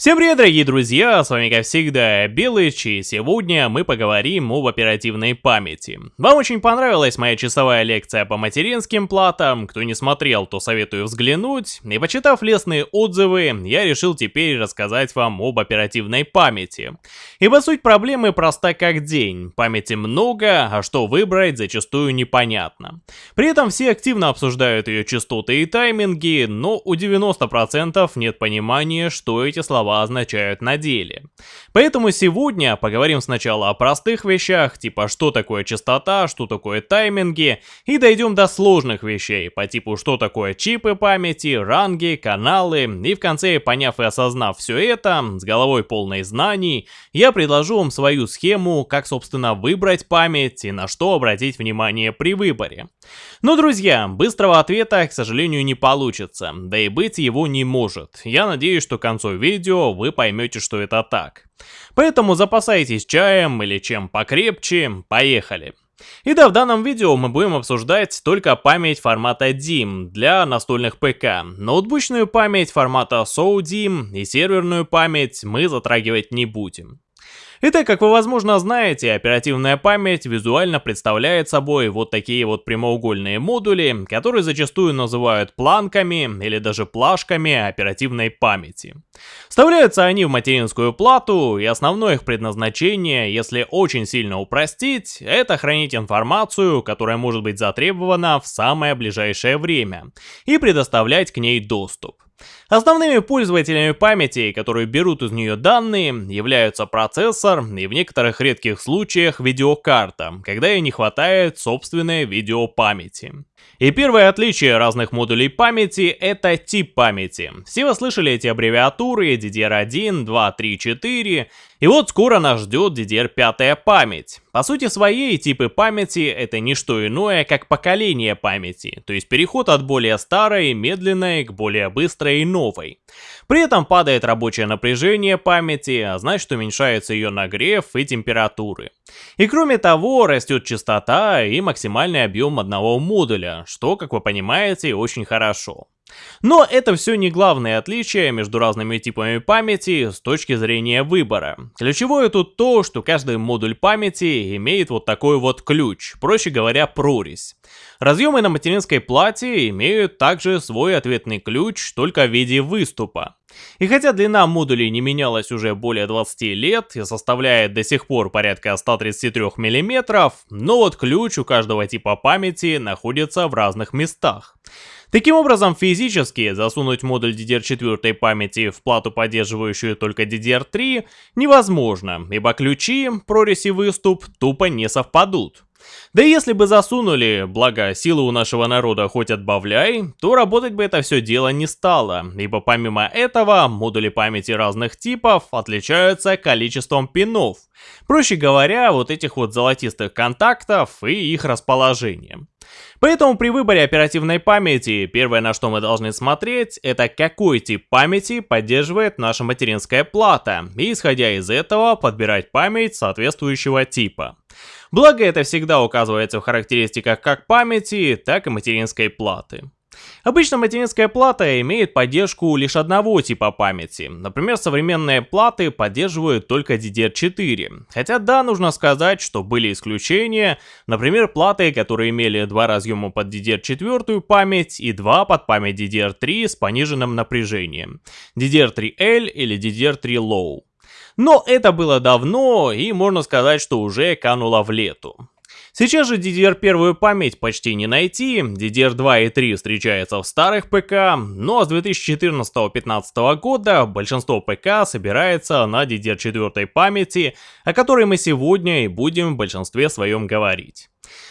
Всем привет, дорогие друзья, с вами как всегда Белыч, и сегодня мы поговорим об оперативной памяти. Вам очень понравилась моя часовая лекция по материнским платам, кто не смотрел, то советую взглянуть, и почитав лестные отзывы, я решил теперь рассказать вам об оперативной памяти. Ибо суть проблемы проста как день, памяти много, а что выбрать зачастую непонятно. При этом все активно обсуждают ее частоты и тайминги, но у 90% нет понимания, что эти слова слова означают на деле. Поэтому сегодня поговорим сначала о простых вещах, типа что такое частота, что такое тайминги, и дойдем до сложных вещей, по типу что такое чипы памяти, ранги, каналы, и в конце, поняв и осознав все это, с головой полной знаний, я предложу вам свою схему, как собственно выбрать память и на что обратить внимание при выборе. Но, друзья, быстрого ответа, к сожалению, не получится, да и быть его не может. Я надеюсь, что к концу видео вы поймете, что это так. Поэтому запасайтесь чаем или чем покрепче, поехали. И да, в данном видео мы будем обсуждать только память формата DIMM для настольных ПК. Ноутбучную память формата SODIMM и серверную память мы затрагивать не будем. Итак, как вы возможно знаете, оперативная память визуально представляет собой вот такие вот прямоугольные модули, которые зачастую называют планками или даже плашками оперативной памяти. Вставляются они в материнскую плату, и основное их предназначение, если очень сильно упростить, это хранить информацию, которая может быть затребована в самое ближайшее время, и предоставлять к ней доступ. Основными пользователями памяти, которые берут из нее данные, являются процессор и в некоторых редких случаях видеокарта, когда ей не хватает собственной видеопамяти. И первое отличие разных модулей памяти — это тип памяти. Все вы слышали эти аббревиатуры DDR1, 2, 3, 4, и вот скоро нас ждет DDR5 память. По сути своей, типы памяти — это не что иное, как поколение памяти, то есть переход от более старой, медленной к более быстрой и новой. При этом падает рабочее напряжение памяти, а значит уменьшается ее нагрев и температуры. И кроме того, растет частота и максимальный объем одного модуля, что, как вы понимаете, очень хорошо. Но это все не главное отличие между разными типами памяти с точки зрения выбора. Ключевое тут то, что каждый модуль памяти имеет вот такой вот ключ, проще говоря прорезь. Разъемы на материнской плате имеют также свой ответный ключ, только в виде выступа. И хотя длина модулей не менялась уже более 20 лет и составляет до сих пор порядка 133 мм, но вот ключ у каждого типа памяти находится в разных местах. Таким образом, физически засунуть модуль DDR4 памяти в плату, поддерживающую только DDR3, невозможно, ибо ключи, прорезь и выступ тупо не совпадут. Да и если бы засунули, благо силы у нашего народа хоть отбавляй, то работать бы это все дело не стало, ибо помимо этого модули памяти разных типов отличаются количеством пинов. Проще говоря, вот этих вот золотистых контактов и их расположением. Поэтому при выборе оперативной памяти, первое на что мы должны смотреть, это какой тип памяти поддерживает наша материнская плата, и исходя из этого подбирать память соответствующего типа. Благо это всегда указывается в характеристиках как памяти, так и материнской платы. Обычно материнская плата имеет поддержку лишь одного типа памяти. Например, современные платы поддерживают только DDR4. Хотя да, нужно сказать, что были исключения. Например, платы, которые имели два разъема под DDR4 память и два под память DDR3 с пониженным напряжением. DDR3L или DDR3 Low. Но это было давно и можно сказать, что уже кануло в лету. Сейчас же DDR1 память почти не найти, DDR2 и 3 встречаются в старых ПК, но с 2014-2015 года большинство ПК собирается на DDR4 памяти, о которой мы сегодня и будем в большинстве своем говорить.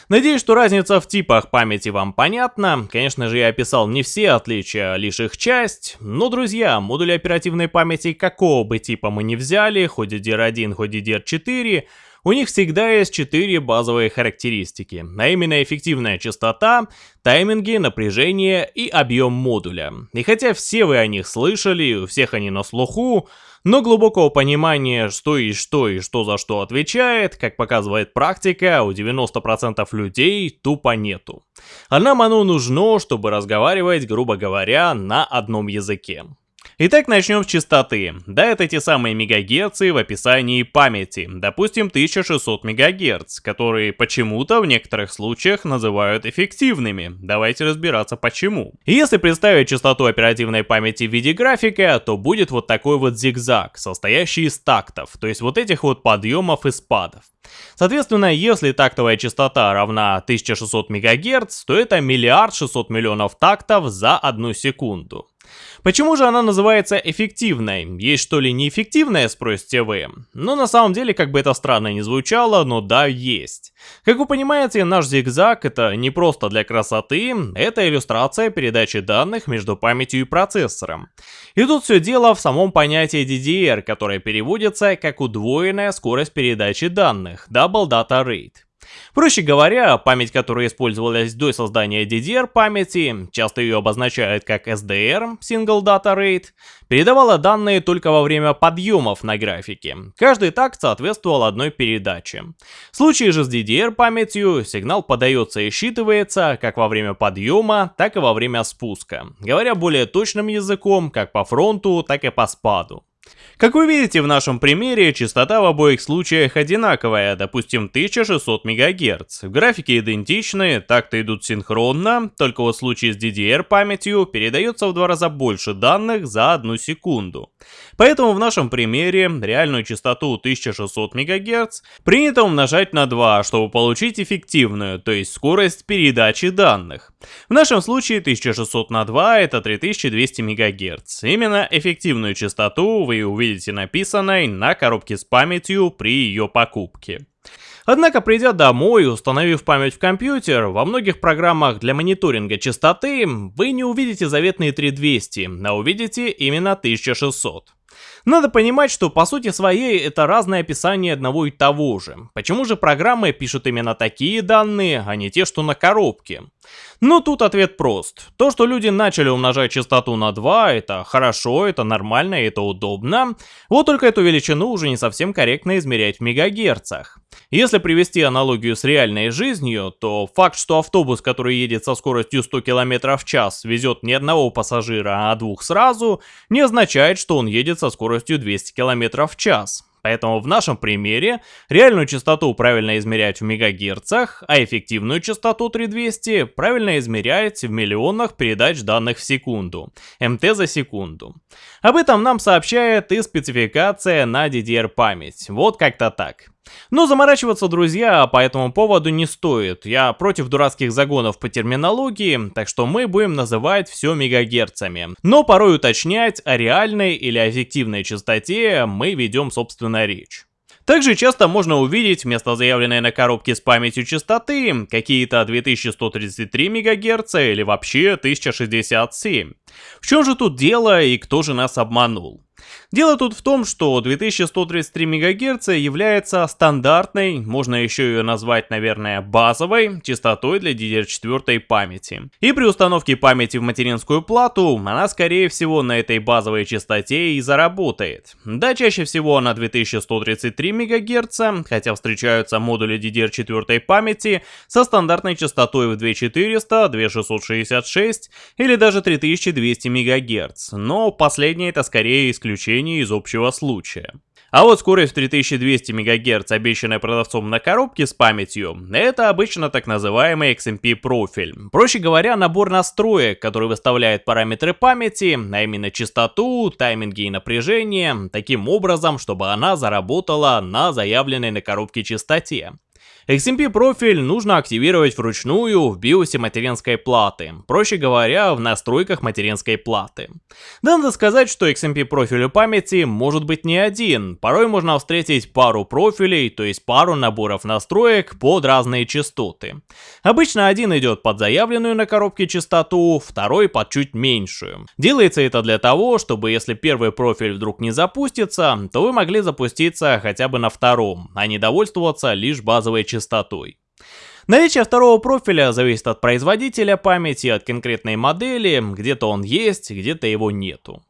Надеюсь, что разница в типах памяти вам понятна. Конечно же, я описал не все отличия, а лишь их часть. Но, друзья, модули оперативной памяти какого бы типа мы ни взяли, хоть DDR1, хоть DDR4, у них всегда есть 4 базовые характеристики, а именно эффективная частота, тайминги, напряжение и объем модуля. И хотя все вы о них слышали, у всех они на слуху, но глубокого понимания, что и что и что за что отвечает, как показывает практика, у 90% людей тупо нету. А нам оно нужно, чтобы разговаривать, грубо говоря, на одном языке. Итак, начнем с частоты. Да, это те самые мегагерцы в описании памяти, допустим 1600 мегагерц, которые почему-то в некоторых случаях называют эффективными. Давайте разбираться почему. Если представить частоту оперативной памяти в виде графика, то будет вот такой вот зигзаг, состоящий из тактов, то есть вот этих вот подъемов и спадов. Соответственно, если тактовая частота равна 1600 МГц, то это миллиард 600 миллионов тактов за одну секунду. Почему же она называется эффективной? Есть что ли неэффективная, спросите вы? Ну, на самом деле, как бы это странно не звучало, но да, есть. Как вы понимаете, наш зигзаг это не просто для красоты, это иллюстрация передачи данных между памятью и процессором. И тут все дело в самом понятии DDR, которое переводится как удвоенная скорость передачи данных, Double Data Rate. Проще говоря, память, которая использовалась до создания DDR памяти, часто ее обозначают как SDR, Single Data Rate, передавала данные только во время подъемов на графике. Каждый такт соответствовал одной передаче. В случае же с DDR памятью, сигнал подается и считывается как во время подъема, так и во время спуска. Говоря более точным языком, как по фронту, так и по спаду. Как вы видите в нашем примере, частота в обоих случаях одинаковая, допустим 1600 МГц. Графики идентичны, так-то идут синхронно, только вот в случае с DDR памятью передается в два раза больше данных за одну секунду. Поэтому в нашем примере реальную частоту 1600 МГц принято умножать на 2, чтобы получить эффективную, то есть скорость передачи данных. В нашем случае 1600 на 2 это 3200 МГц. Именно эффективную частоту вы увидите написанной на коробке с памятью при ее покупке. Однако, придя домой и установив память в компьютер, во многих программах для мониторинга частоты вы не увидите заветные 3200, а увидите именно 1600. Надо понимать, что по сути своей это разное описание одного и того же. Почему же программы пишут именно такие данные, а не те, что на коробке? Ну тут ответ прост. То, что люди начали умножать частоту на 2, это хорошо, это нормально, это удобно. Вот только эту величину уже не совсем корректно измерять в мегагерцах. Если привести аналогию с реальной жизнью, то факт, что автобус, который едет со скоростью 100 км в час, везет не одного пассажира, а двух сразу, не означает, что он едет со скоростью 200 км в час. Поэтому в нашем примере реальную частоту правильно измерять в мегагерцах, а эффективную частоту 3200 правильно измерять в миллионах передач данных в секунду, МТ за секунду. Об этом нам сообщает и спецификация на DDR память, вот как-то так. Но заморачиваться, друзья, по этому поводу не стоит. Я против дурацких загонов по терминологии, так что мы будем называть все мегагерцами. Но порой уточнять о реальной или эффективной частоте мы ведем собственно речь. Также часто можно увидеть вместо заявленной на коробке с памятью частоты какие-то 2133 МГц или вообще 1067. В чем же тут дело и кто же нас обманул? Дело тут в том, что 2133 МГц является стандартной, можно еще ее назвать, наверное, базовой частотой для DDR4 памяти. И при установке памяти в материнскую плату, она скорее всего на этой базовой частоте и заработает. Да, чаще всего она 2133 МГц, хотя встречаются модули DDR4 памяти со стандартной частотой в 2400, 2666 или даже 3200 МГц, но последнее это скорее исключение исключение из общего случая. А вот скорость в 3200 МГц, обещанная продавцом на коробке с памятью, это обычно так называемый XMP профиль. Проще говоря, набор настроек, который выставляет параметры памяти, а именно частоту, тайминги и напряжение, таким образом, чтобы она заработала на заявленной на коробке частоте. XMP профиль нужно активировать вручную в биосе материнской платы, проще говоря, в настройках материнской платы. Надо сказать, что XMP профиль у памяти может быть не один, порой можно встретить пару профилей, то есть пару наборов настроек под разные частоты. Обычно один идет под заявленную на коробке частоту, второй под чуть меньшую. Делается это для того, чтобы если первый профиль вдруг не запустится, то вы могли запуститься хотя бы на втором, а не довольствоваться лишь базовой частотой частотой. Наличие второго профиля зависит от производителя памяти, от конкретной модели, где-то он есть, где-то его нету.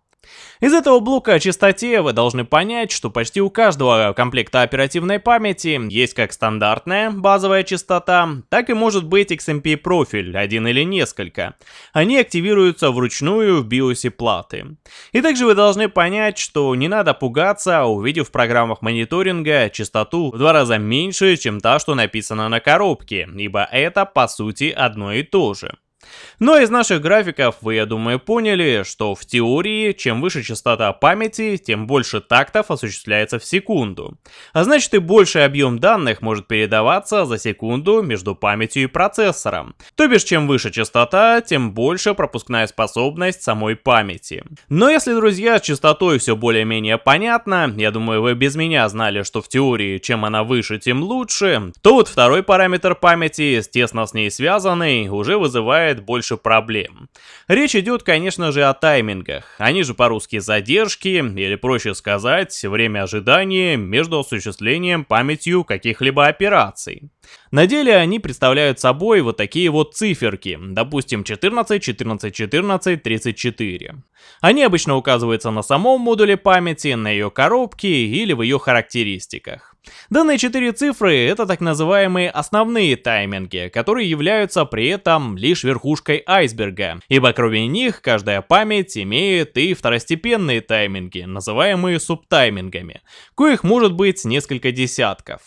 Из этого блока о частоте вы должны понять, что почти у каждого комплекта оперативной памяти есть как стандартная базовая частота, так и может быть XMP профиль, один или несколько. Они активируются вручную в биосе платы. И также вы должны понять, что не надо пугаться, увидев в программах мониторинга частоту в два раза меньше, чем та, что написана на коробке, ибо это по сути одно и то же. Но из наших графиков вы, я думаю, поняли, что в теории, чем выше частота памяти, тем больше тактов осуществляется в секунду. А значит и больший объем данных может передаваться за секунду между памятью и процессором. То бишь, чем выше частота, тем больше пропускная способность самой памяти. Но если, друзья, с частотой все более-менее понятно, я думаю, вы без меня знали, что в теории, чем она выше, тем лучше, то вот второй параметр памяти, тесно с ней связанный, уже вызывает больше больше проблем. Речь идет, конечно же, о таймингах. Они же по-русски задержки, или проще сказать, время ожидания между осуществлением памятью каких-либо операций. На деле они представляют собой вот такие вот циферки, допустим 14, 14, 14, 34. Они обычно указываются на самом модуле памяти, на ее коробке или в ее характеристиках. Данные четыре цифры — это так называемые основные тайминги, которые являются при этом лишь верхушкой айсберга, ибо кроме них каждая память имеет и второстепенные тайминги, называемые субтаймингами, коих может быть несколько десятков.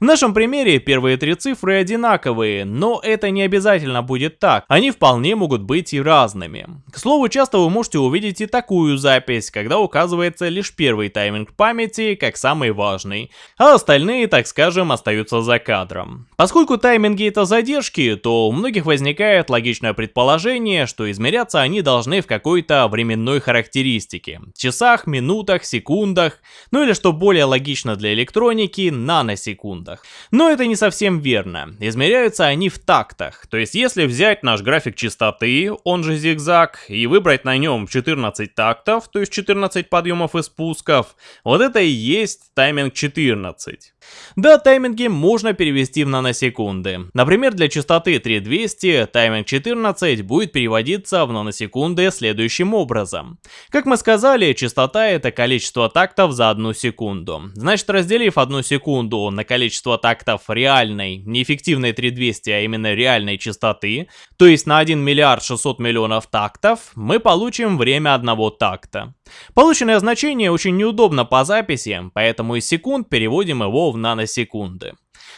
В нашем примере первые три цифры одинаковые, но это не обязательно будет так, они вполне могут быть и разными. К слову, часто вы можете увидеть и такую запись, когда указывается лишь первый тайминг памяти как самый важный, а остальные, так скажем, остаются за кадром. Поскольку тайминги это задержки, то у многих возникает логичное предположение, что измеряться они должны в какой-то временной характеристике, часах, минутах, секундах, ну или что более логично для электроники, наносекунд секундах. Но это не совсем верно. Измеряются они в тактах. То есть если взять наш график частоты, он же зигзаг, и выбрать на нем 14 тактов, то есть 14 подъемов и спусков, вот это и есть тайминг 14. 30. Да, тайминги можно перевести в наносекунды. Например, для частоты 3200 тайминг 14 будет переводиться в наносекунды следующим образом. Как мы сказали, частота это количество тактов за одну секунду. Значит, разделив одну секунду на количество тактов реальной, неэффективной 3200, а именно реальной частоты, то есть на 1 миллиард 600 миллионов тактов, мы получим время одного такта. Полученное значение очень неудобно по записи, поэтому из секунд переводим его в наносекунды.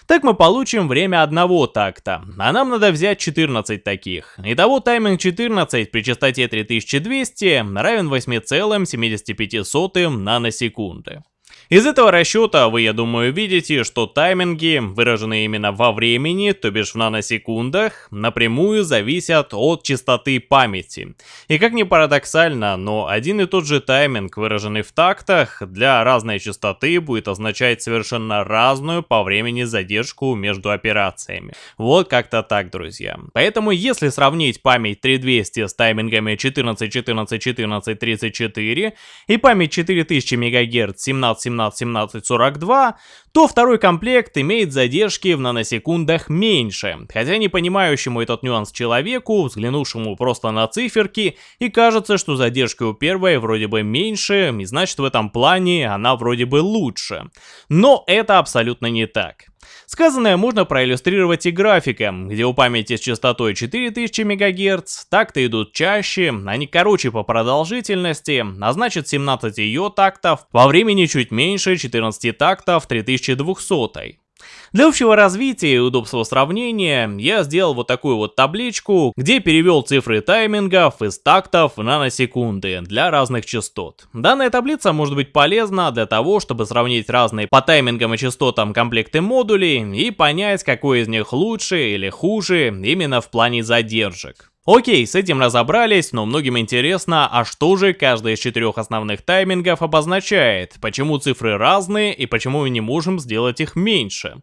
Так мы получим время одного такта, а нам надо взять 14 таких. Итого тайминг 14 при частоте 3200 равен 8,75 наносекунды. Из этого расчета вы, я думаю, видите, что тайминги, выраженные именно во времени, то бишь в наносекундах, напрямую зависят от частоты памяти. И как ни парадоксально, но один и тот же тайминг, выраженный в тактах, для разной частоты будет означать совершенно разную по времени задержку между операциями. Вот как-то так, друзья. Поэтому если сравнить память 3200 с таймингами 14, 14, 14, 34 и память 4000 МГц 17, 17-17-42, то второй комплект имеет задержки в наносекундах меньше, хотя не понимающему этот нюанс человеку, взглянувшему просто на циферки, и кажется, что задержка у первой вроде бы меньше, и значит в этом плане она вроде бы лучше. Но это абсолютно не так. Сказанное можно проиллюстрировать и графиком, где у памяти с частотой 4000 МГц такты идут чаще, они короче по продолжительности, а значит 17 ее тактов во времени чуть меньше 14 тактов 3200. Для общего развития и удобства сравнения я сделал вот такую вот табличку, где перевел цифры таймингов из тактов в наносекунды для разных частот. Данная таблица может быть полезна для того, чтобы сравнить разные по таймингам и частотам комплекты модулей и понять, какой из них лучше или хуже именно в плане задержек. Окей, с этим разобрались, но многим интересно, а что же каждый из четырех основных таймингов обозначает, почему цифры разные и почему мы не можем сделать их меньше.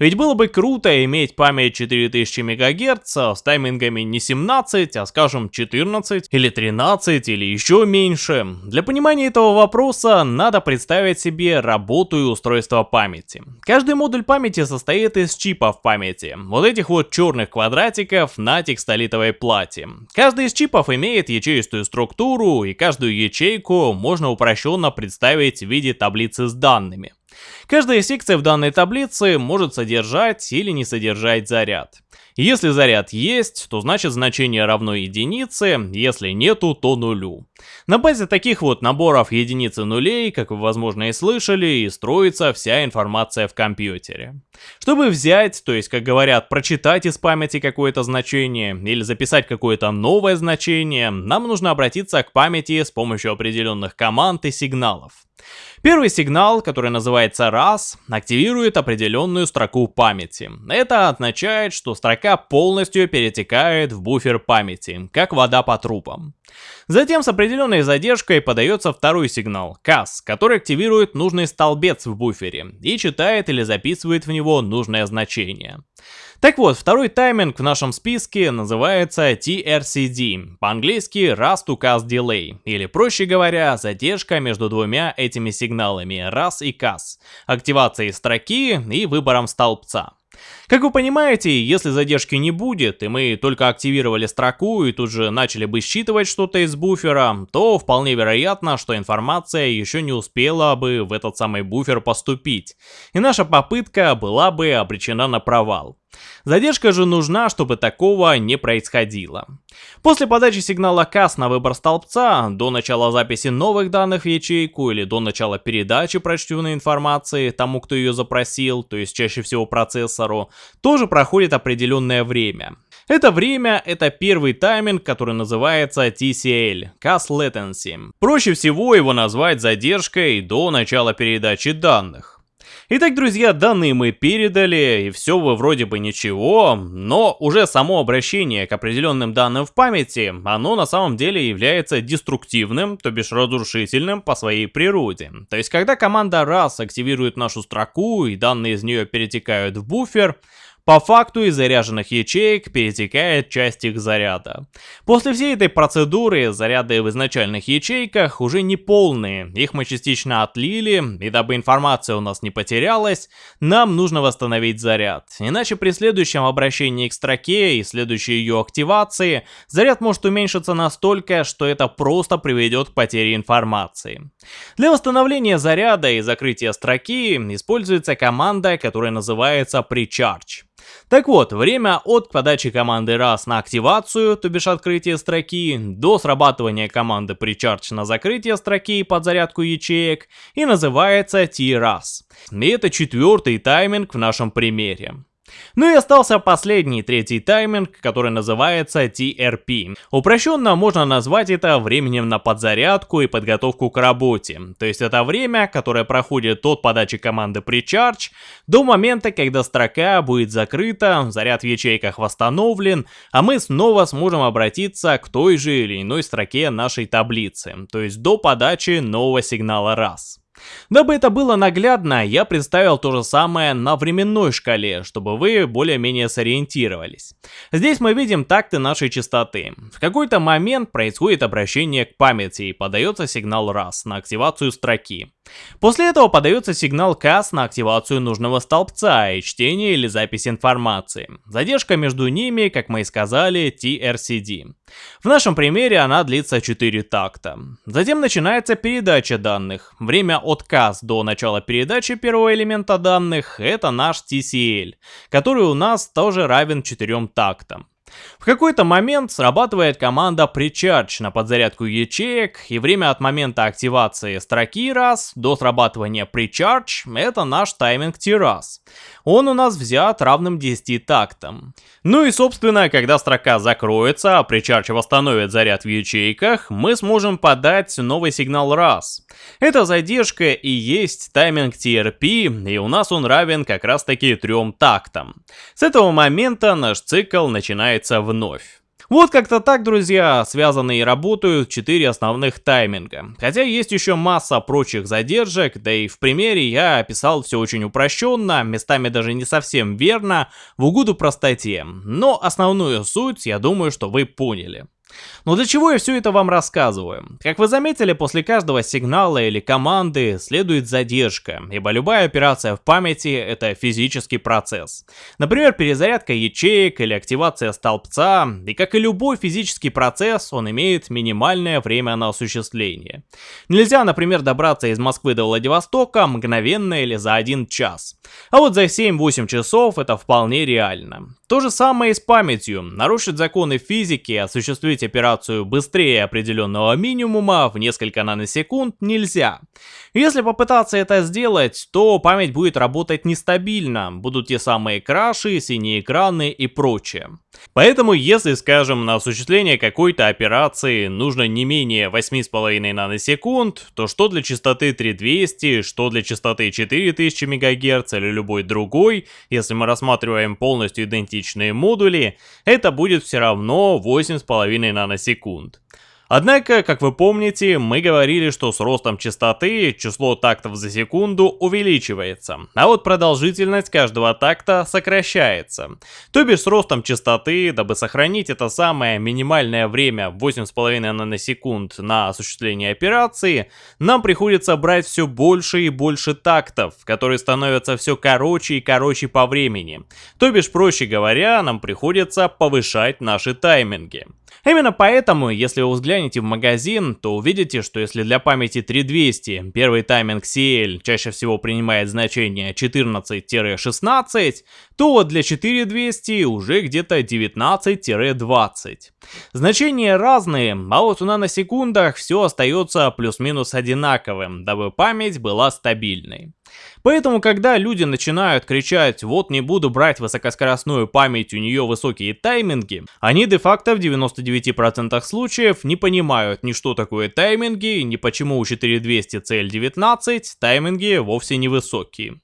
Ведь было бы круто иметь память 4000 МГц с таймингами не 17, а скажем 14 или 13 или еще меньше. Для понимания этого вопроса надо представить себе работу и устройство памяти. Каждый модуль памяти состоит из чипов памяти, вот этих вот черных квадратиков на текстолитовой плате плате. Каждый из чипов имеет ячеистую структуру, и каждую ячейку можно упрощенно представить в виде таблицы с данными. Каждая секция в данной таблице может содержать или не содержать заряд. Если заряд есть, то значит значение равно единице, если нету, то нулю. На базе таких вот наборов единиц и нулей, как вы возможно и слышали, и строится вся информация в компьютере. Чтобы взять, то есть как говорят, прочитать из памяти какое-то значение или записать какое-то новое значение, нам нужно обратиться к памяти с помощью определенных команд и сигналов. Первый сигнал, который называется раз, активирует определенную строку памяти. Это означает, что строка полностью перетекает в буфер памяти, как вода по трубам. Затем с определенной задержкой подается второй сигнал, CAS, который активирует нужный столбец в буфере и читает или записывает в него нужное значение. Так вот, второй тайминг в нашем списке называется TRCD, по-английски Rust to Cast Delay, или проще говоря, задержка между двумя этими сигналами, RAS и CAS, активацией строки и выбором столбца. Как вы понимаете, если задержки не будет, и мы только активировали строку и тут же начали бы считывать что-то из буфера, то вполне вероятно, что информация еще не успела бы в этот самый буфер поступить, и наша попытка была бы обречена на провал. Задержка же нужна, чтобы такого не происходило. После подачи сигнала CAS на выбор столбца, до начала записи новых данных в ячейку или до начала передачи прочтенной информации тому, кто ее запросил, то есть чаще всего процессору, тоже проходит определенное время. Это время — это первый тайминг, который называется TCL, Cas Latency. Проще всего его назвать задержкой до начала передачи данных. Итак, друзья, данные мы передали, и все вы вроде бы ничего, но уже само обращение к определенным данным в памяти, оно на самом деле является деструктивным, то бишь разрушительным по своей природе. То есть, когда команда раз активирует нашу строку и данные из нее перетекают в буфер, по факту из заряженных ячеек перетекает часть их заряда. После всей этой процедуры заряды в изначальных ячейках уже не полные, их мы частично отлили, и дабы информация у нас не потерялась, нам нужно восстановить заряд. Иначе при следующем обращении к строке и следующей ее активации, заряд может уменьшиться настолько, что это просто приведет к потере информации. Для восстановления заряда и закрытия строки используется команда, которая называется Precharge. Так вот, время от подачи команды раз на активацию, то бишь открытие строки, до срабатывания команды precharge на закрытие строки под зарядку ячеек и называется T-раз. И это четвертый тайминг в нашем примере. Ну и остался последний, третий тайминг, который называется TRP. Упрощенно можно назвать это временем на подзарядку и подготовку к работе. То есть это время, которое проходит от подачи команды Precharge до момента, когда строка будет закрыта, заряд в ячейках восстановлен, а мы снова сможем обратиться к той же или иной строке нашей таблицы. То есть до подачи нового сигнала раз. Дабы это было наглядно, я представил то же самое на временной шкале, чтобы вы более-менее сориентировались. Здесь мы видим такты нашей частоты. В какой-то момент происходит обращение к памяти и подается сигнал раз на активацию строки. После этого подается сигнал CAS на активацию нужного столбца и чтение или запись информации. Задержка между ними, как мы и сказали, TRCD. В нашем примере она длится 4 такта. Затем начинается передача данных. Время от CAS до начала передачи первого элемента данных это наш TCL, который у нас тоже равен 4 тактам. В какой-то момент срабатывает команда Precharge на подзарядку ячеек, и время от момента активации строки раз до срабатывания Precharge это наш тайминг T-раз. Он у нас взят равным 10 тактам. Ну и собственно, когда строка закроется, а Precharge восстановит заряд в ячейках, мы сможем подать новый сигнал раз. Эта задержка и есть тайминг TRP, и у нас он равен как раз таки трем тактам. С этого момента наш цикл начинается вновь. Вот как-то так, друзья, связаны и работают 4 основных тайминга. Хотя есть еще масса прочих задержек, да и в примере я описал все очень упрощенно, местами даже не совсем верно, в угоду простоте. Но основную суть, я думаю, что вы поняли. Но для чего я все это вам рассказываю? Как вы заметили, после каждого сигнала или команды следует задержка, ибо любая операция в памяти это физический процесс. Например, перезарядка ячеек или активация столбца, и как и любой физический процесс, он имеет минимальное время на осуществление. Нельзя, например, добраться из Москвы до Владивостока мгновенно или за один час. А вот за 7-8 часов это вполне реально. То же самое и с памятью. Нарушить законы физики, осуществить операцию быстрее определенного минимума в несколько наносекунд нельзя. Если попытаться это сделать, то память будет работать нестабильно, будут те самые краши, синие экраны и прочее. Поэтому, если, скажем, на осуществление какой-то операции нужно не менее 8,5 наносекунд, то что для частоты 3200, что для частоты 4000 МГц или любой другой, если мы рассматриваем полностью идентичные модули, это будет все равно 8,5 наносекунд. Однако, как вы помните, мы говорили, что с ростом частоты число тактов за секунду увеличивается, а вот продолжительность каждого такта сокращается. То бишь с ростом частоты, дабы сохранить это самое минимальное время 8,5 наносекунд на осуществление операции, нам приходится брать все больше и больше тактов, которые становятся все короче и короче по времени. То бишь, проще говоря, нам приходится повышать наши тайминги. Именно поэтому, если вы взглянете в магазин, то увидите, что если для памяти 3200 первый тайминг CL чаще всего принимает значение 14-16, то вот для 4200 уже где-то 19-20. Значения разные, а вот у наносекундах все остается плюс-минус одинаковым, дабы память была стабильной. Поэтому, когда люди начинают кричать «вот не буду брать высокоскоростную память, у нее высокие тайминги», они де-факто в 99% случаев не понимают ни что такое тайминги, ни почему у 4200 CL19 тайминги вовсе не высокие.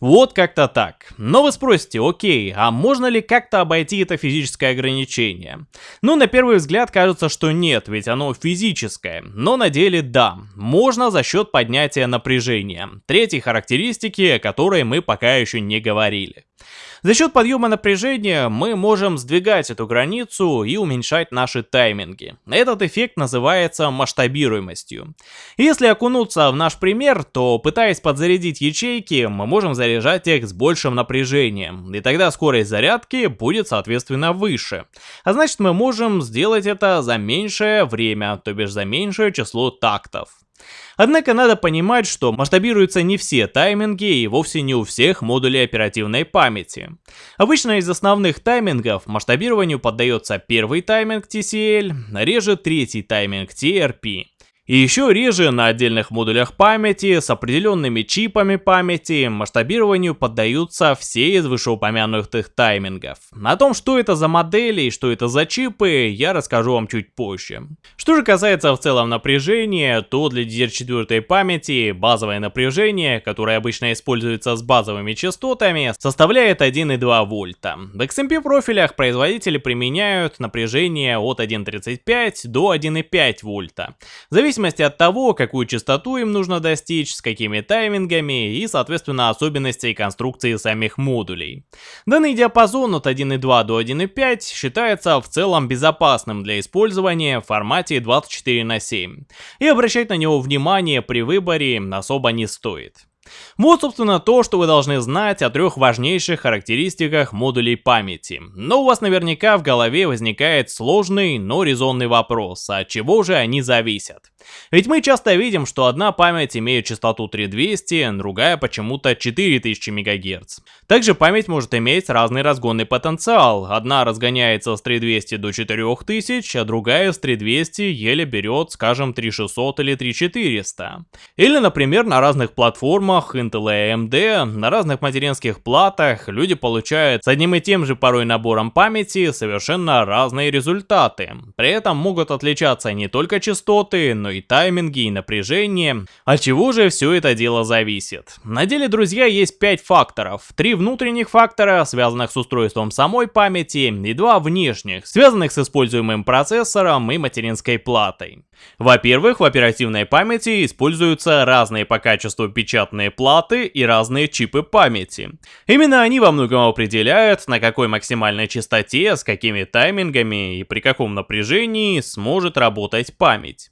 Вот как-то так. Но вы спросите, окей, а можно ли как-то обойти это физическое ограничение? Ну, на первый взгляд кажется, что нет, ведь оно физическое. Но на деле да, можно за счет поднятия напряжения. Третьей характеристики, о которой мы пока еще не говорили. За счет подъема напряжения мы можем сдвигать эту границу и уменьшать наши тайминги. Этот эффект называется масштабируемостью. Если окунуться в наш пример, то пытаясь подзарядить ячейки, мы можем заряжать их с большим напряжением, и тогда скорость зарядки будет соответственно выше. А значит мы можем сделать это за меньшее время, то бишь за меньшее число тактов. Однако надо понимать, что масштабируются не все тайминги и вовсе не у всех модулей оперативной памяти. Обычно из основных таймингов масштабированию поддается первый тайминг TCL, реже третий тайминг TRP. И еще реже на отдельных модулях памяти с определенными чипами памяти масштабированию поддаются все из вышеупомянутых таймингов. О том, что это за модели и что это за чипы, я расскажу вам чуть позже. Что же касается в целом напряжения, то для DDR4 памяти базовое напряжение, которое обычно используется с базовыми частотами, составляет 1,2 вольта. В XMP профилях производители применяют напряжение от 1,35 до 1,5 вольта. Зависит зависимости от того, какую частоту им нужно достичь, с какими таймингами и, соответственно, особенностей конструкции самих модулей. Данный диапазон от 1.2 до 1.5 считается в целом безопасным для использования в формате 24 на 7, и обращать на него внимание при выборе особо не стоит. Вот, собственно, то, что вы должны знать о трех важнейших характеристиках модулей памяти. Но у вас наверняка в голове возникает сложный, но резонный вопрос, от чего же они зависят? Ведь мы часто видим, что одна память имеет частоту 3200, другая почему-то 4000 МГц. Также память может иметь разный разгонный потенциал. Одна разгоняется с 3200 до 4000, а другая с 3200 еле берет, скажем, 3600 или 3400. Или, например, на разных платформах Intel и AMD, на разных материнских платах люди получают с одним и тем же порой набором памяти совершенно разные результаты. При этом могут отличаться не только частоты, но и тайминги, и напряжение. От чего же все это дело зависит? На деле, друзья, есть 5 факторов. Три внутренних фактора, связанных с устройством самой памяти, и два внешних, связанных с используемым процессором и материнской платой. Во-первых, в оперативной памяти используются разные по качеству печатные разные платы и разные чипы памяти. Именно они во многом определяют, на какой максимальной частоте, с какими таймингами и при каком напряжении сможет работать память.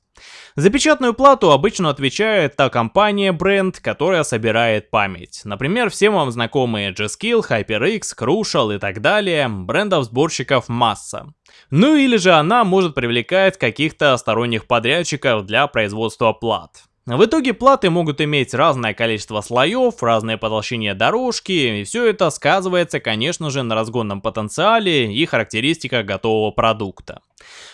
За печатную плату обычно отвечает та компания, бренд, которая собирает память. Например, всем вам знакомые G-Skill, HyperX, Crucial и так далее, брендов-сборщиков масса. Ну или же она может привлекать каких-то сторонних подрядчиков для производства плат. В итоге платы могут иметь разное количество слоев, разные по дорожки, и все это сказывается, конечно же, на разгонном потенциале и характеристиках готового продукта.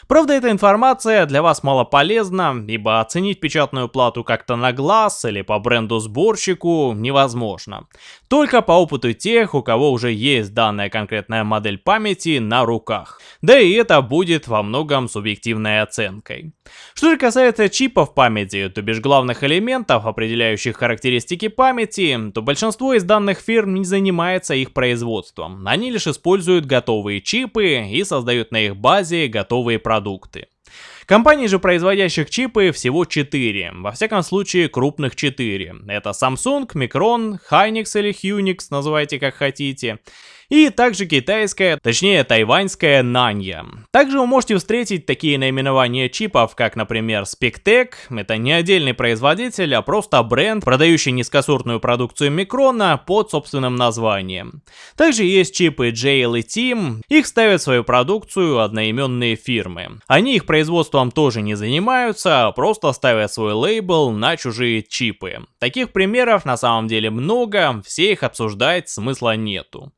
Правда, эта информация для вас мало полезна, ибо оценить печатную плату как-то на глаз или по бренду-сборщику невозможно. Только по опыту тех, у кого уже есть данная конкретная модель памяти на руках. Да и это будет во многом субъективной оценкой. Что же касается чипов памяти, то бишь главных элементов, определяющих характеристики памяти, то большинство из данных фирм не занимается их производством. Они лишь используют готовые чипы и создают на их базе готовые продукты продукты. Компаний же, производящих чипы, всего 4, во всяком случае крупных 4. Это Samsung, Micron, Hynix или Hynix, называйте как хотите и также китайская, точнее тайваньская Нанья. Также вы можете встретить такие наименования чипов, как, например, Spectec, это не отдельный производитель, а просто бренд, продающий низкосортную продукцию Микрона под собственным названием. Также есть чипы JL и Team, их ставят в свою продукцию одноименные фирмы. Они их производством тоже не занимаются, а просто ставят свой лейбл на чужие чипы. Таких примеров на самом деле много, все их обсуждать смысла нету.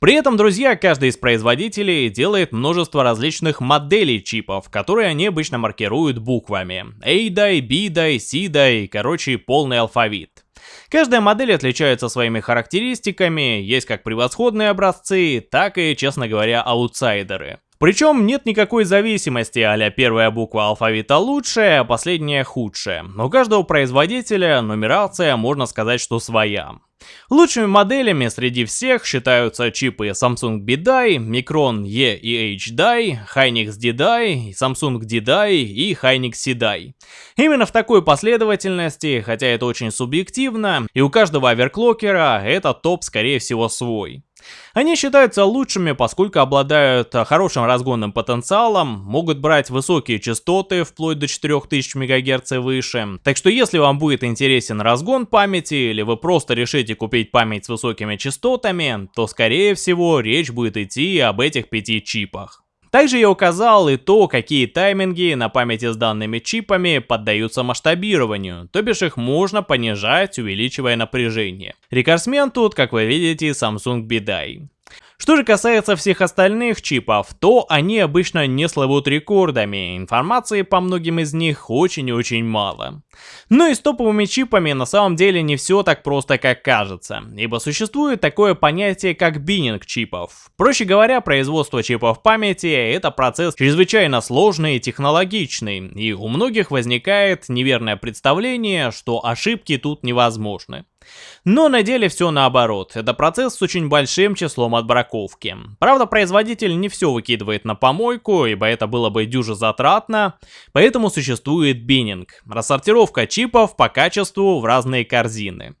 При этом, друзья, каждый из производителей делает множество различных моделей чипов, которые они обычно маркируют буквами. A-дай, B-дай, C-дай, короче, полный алфавит. Каждая модель отличается своими характеристиками, есть как превосходные образцы, так и, честно говоря, аутсайдеры. Причем нет никакой зависимости, а первая буква алфавита лучшая, а последняя худшая. У каждого производителя нумерация, можно сказать, что своя. Лучшими моделями среди всех считаются чипы Samsung B-Die, Micron E и H-Die, Hynix D-Die, Samsung D-Die и Hynix C-Die. Именно в такой последовательности, хотя это очень субъективно, и у каждого оверклокера этот топ скорее всего свой. Они считаются лучшими, поскольку обладают хорошим разгонным потенциалом, могут брать высокие частоты, вплоть до 4000 МГц и выше. Так что если вам будет интересен разгон памяти, или вы просто решите купить память с высокими частотами, то скорее всего речь будет идти об этих пяти чипах. Также я указал и то, какие тайминги на памяти с данными чипами поддаются масштабированию, то бишь их можно понижать, увеличивая напряжение. Рекордсмен тут, как вы видите, Samsung BDI. Что же касается всех остальных чипов, то они обычно не славут рекордами, информации по многим из них очень и очень мало. Но и с топовыми чипами на самом деле не все так просто, как кажется, ибо существует такое понятие, как биннинг чипов. Проще говоря, производство чипов памяти — это процесс чрезвычайно сложный и технологичный, и у многих возникает неверное представление, что ошибки тут невозможны. Но на деле все наоборот, это процесс с очень большим числом отбраковки. Правда, производитель не все выкидывает на помойку, ибо это было бы дюже затратно, поэтому существует биннинг, рассортировка чипов по качеству в разные корзины.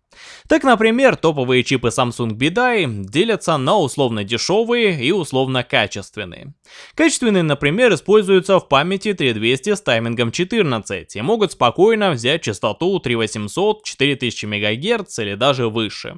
Так, например, топовые чипы Samsung BDI делятся на условно дешевые и условно качественные. Качественные, например, используются в памяти 3200 с таймингом 14 и могут спокойно взять частоту 3800, 4000 МГц или даже выше.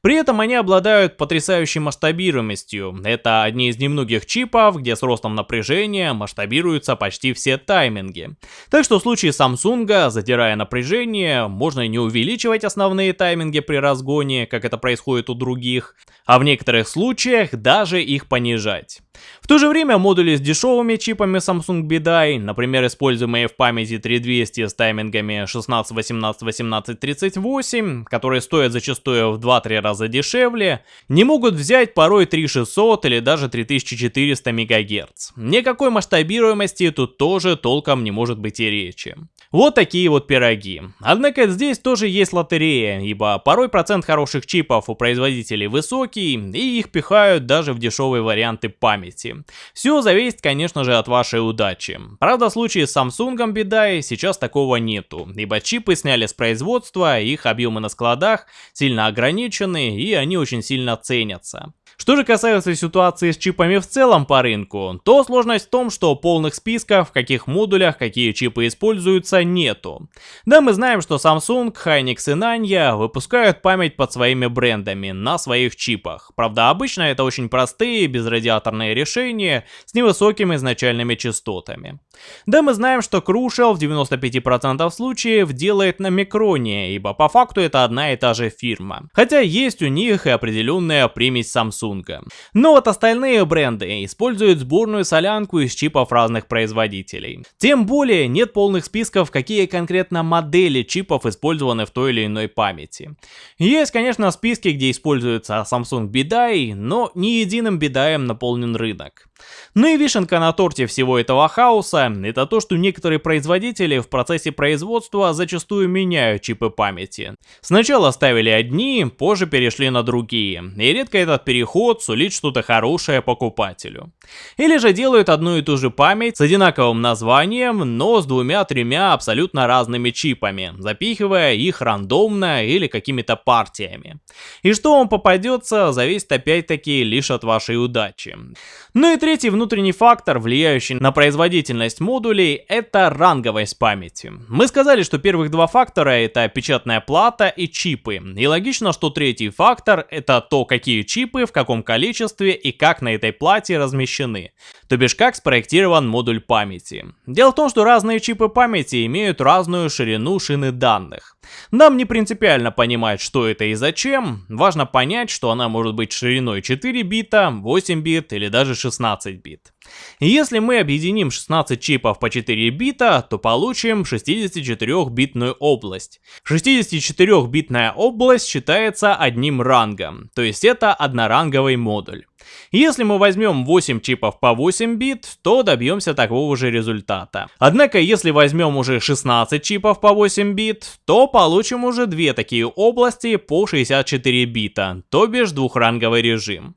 При этом они обладают потрясающей масштабируемостью. Это одни из немногих чипов, где с ростом напряжения масштабируются почти все тайминги. Так что в случае Samsung, задирая напряжение, можно не увеличивать основные тайминги, тайминге при разгоне, как это происходит у других, а в некоторых случаях даже их понижать. В то же время модули с дешевыми чипами Samsung BDI, например, используемые в памяти 3200 с таймингами 16, 18, 18, 38, которые стоят зачастую в 2-3 раза дешевле, не могут взять порой 3600 или даже 3400 МГц. Никакой масштабируемости тут тоже толком не может быть и речи. Вот такие вот пироги. Однако здесь тоже есть лотерея, ибо порой процент хороших чипов у производителей высокий, и их пихают даже в дешевые варианты памяти. Все зависит, конечно же, от вашей удачи. Правда, в случае с Samsung беда, и сейчас такого нету, ибо чипы сняли с производства, их объемы на складах сильно ограничены, и они очень сильно ценятся. Что же касается ситуации с чипами в целом по рынку, то сложность в том, что полных списков, в каких модулях какие чипы используются, нету. Да, мы знаем, что Samsung, Hynix и Nanya выпускают память под своими брендами на своих чипах. Правда, обычно это очень простые безрадиаторные решения с невысокими изначальными частотами. Да, мы знаем, что Crucial в 95% случаев делает на Микроне, ибо по факту это одна и та же фирма. Хотя есть у них и определенная примесь Samsung. Samsung. Но вот остальные бренды используют сборную солянку из чипов разных производителей. Тем более нет полных списков, какие конкретно модели чипов использованы в той или иной памяти. Есть, конечно, списки, где используется Samsung BDI, но не единым BDI наполнен рынок. Ну и вишенка на торте всего этого хаоса, это то, что некоторые производители в процессе производства зачастую меняют чипы памяти. Сначала ставили одни, позже перешли на другие, и редко этот переход сулит что-то хорошее покупателю. Или же делают одну и ту же память с одинаковым названием, но с двумя-тремя абсолютно разными чипами, запихивая их рандомно или какими-то партиями. И что вам попадется, зависит опять-таки лишь от вашей удачи. Ну и третий внутренний фактор, влияющий на производительность модулей, это ранговость памяти. Мы сказали, что первых два фактора это печатная плата и чипы. И логично, что третий фактор это то, какие чипы, в каком количестве и как на этой плате размещены. То бишь, как спроектирован модуль памяти. Дело в том, что разные чипы памяти имеют разную ширину шины данных. Нам не принципиально понимать, что это и зачем, важно понять, что она может быть шириной 4 бита, 8 бит или даже 16 бит. И если мы объединим 16 чипов по 4 бита, то получим 64-битную область. 64-битная область считается одним рангом, то есть это одноранговый модуль. Если мы возьмем 8 чипов по 8 бит, то добьемся такого же результата. Однако, если возьмем уже 16 чипов по 8 бит, то получим уже две такие области по 64 бита, то бишь двухранговый режим.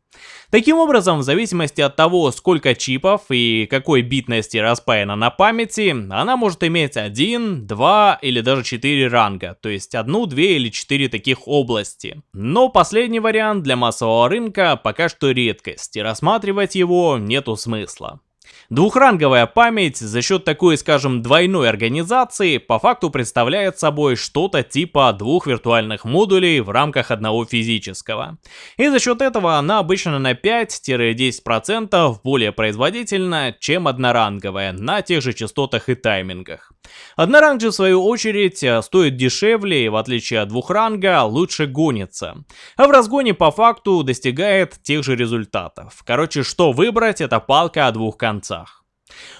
Таким образом, в зависимости от того, сколько чипов и какой битности распаяна на памяти, она может иметь 1, 2 или даже 4 ранга, то есть одну, две или 4 таких области. Но последний вариант для массового рынка пока что редкость, и рассматривать его нету смысла. Двухранговая память за счет такой, скажем, двойной организации по факту представляет собой что-то типа двух виртуальных модулей в рамках одного физического. И за счет этого она обычно на 5-10% более производительна, чем одноранговая на тех же частотах и таймингах. Одноранг же в свою очередь стоит дешевле и в отличие от двухранга лучше гонится. А в разгоне по факту достигает тех же результатов. Короче, что выбрать, это палка о двух концах.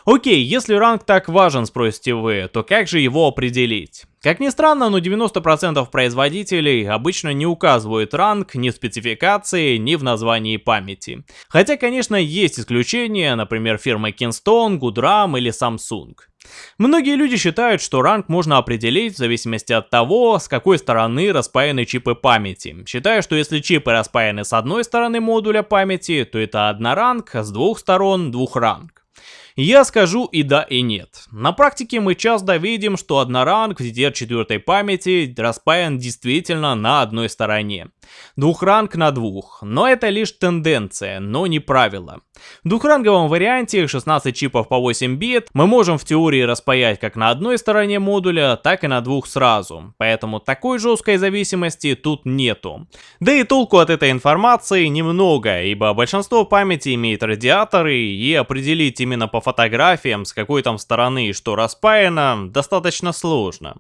Окей, если ранг так важен, спросите вы, то как же его определить? Как ни странно, но 90% производителей обычно не указывают ранг ни в спецификации, ни в названии памяти. Хотя, конечно, есть исключения, например, фирмы Kingston, Goodram или Samsung. Многие люди считают, что ранг можно определить в зависимости от того, с какой стороны распаяны чипы памяти. Считая, что если чипы распаяны с одной стороны модуля памяти, то это одноранг, а с двух сторон двухранг. Я скажу и да, и нет. На практике мы часто видим, что одноранг в DDR4 памяти распаян действительно на одной стороне. Двухранг на двух, но это лишь тенденция, но не правило. В двухранговом варианте 16 чипов по 8 бит мы можем в теории распаять как на одной стороне модуля, так и на двух сразу, поэтому такой жесткой зависимости тут нету. Да и толку от этой информации немного, ибо большинство памяти имеет радиаторы, и определить именно по фотографиям, с какой там стороны что распаяно, достаточно сложно.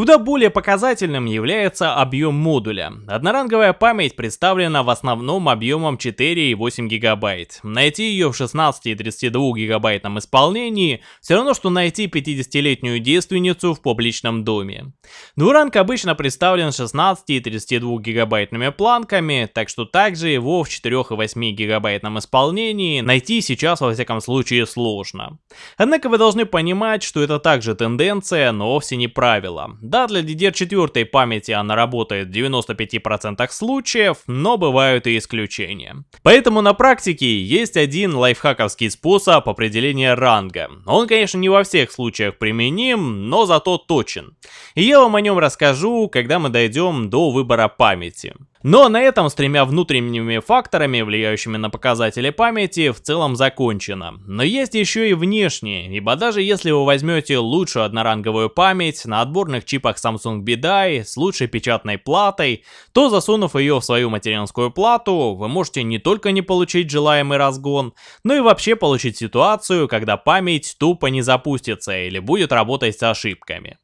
Куда более показательным является объем модуля. Одноранговая память представлена в основном объемом 4,8 гигабайт. Найти ее в 16 и 32 гигабайтном исполнении все равно, что найти 50-летнюю девственницу в публичном доме. Двуранг обычно представлен 16 и 32 гигабайтными планками, так что также его в 4,8 гигабайтном исполнении найти сейчас во всяком случае сложно. Однако вы должны понимать, что это также тенденция, но вовсе не правило. Да, для DDR4 памяти она работает в 95% случаев, но бывают и исключения. Поэтому на практике есть один лайфхаковский способ определения ранга. Он, конечно, не во всех случаях применим, но зато точен. И я вам о нем расскажу, когда мы дойдем до выбора памяти. Но на этом с тремя внутренними факторами, влияющими на показатели памяти, в целом закончено. Но есть еще и внешние, ибо даже если вы возьмете лучшую одноранговую память на отборных чипах Samsung BDI с лучшей печатной платой, то засунув ее в свою материнскую плату, вы можете не только не получить желаемый разгон, но и вообще получить ситуацию, когда память тупо не запустится или будет работать с ошибками.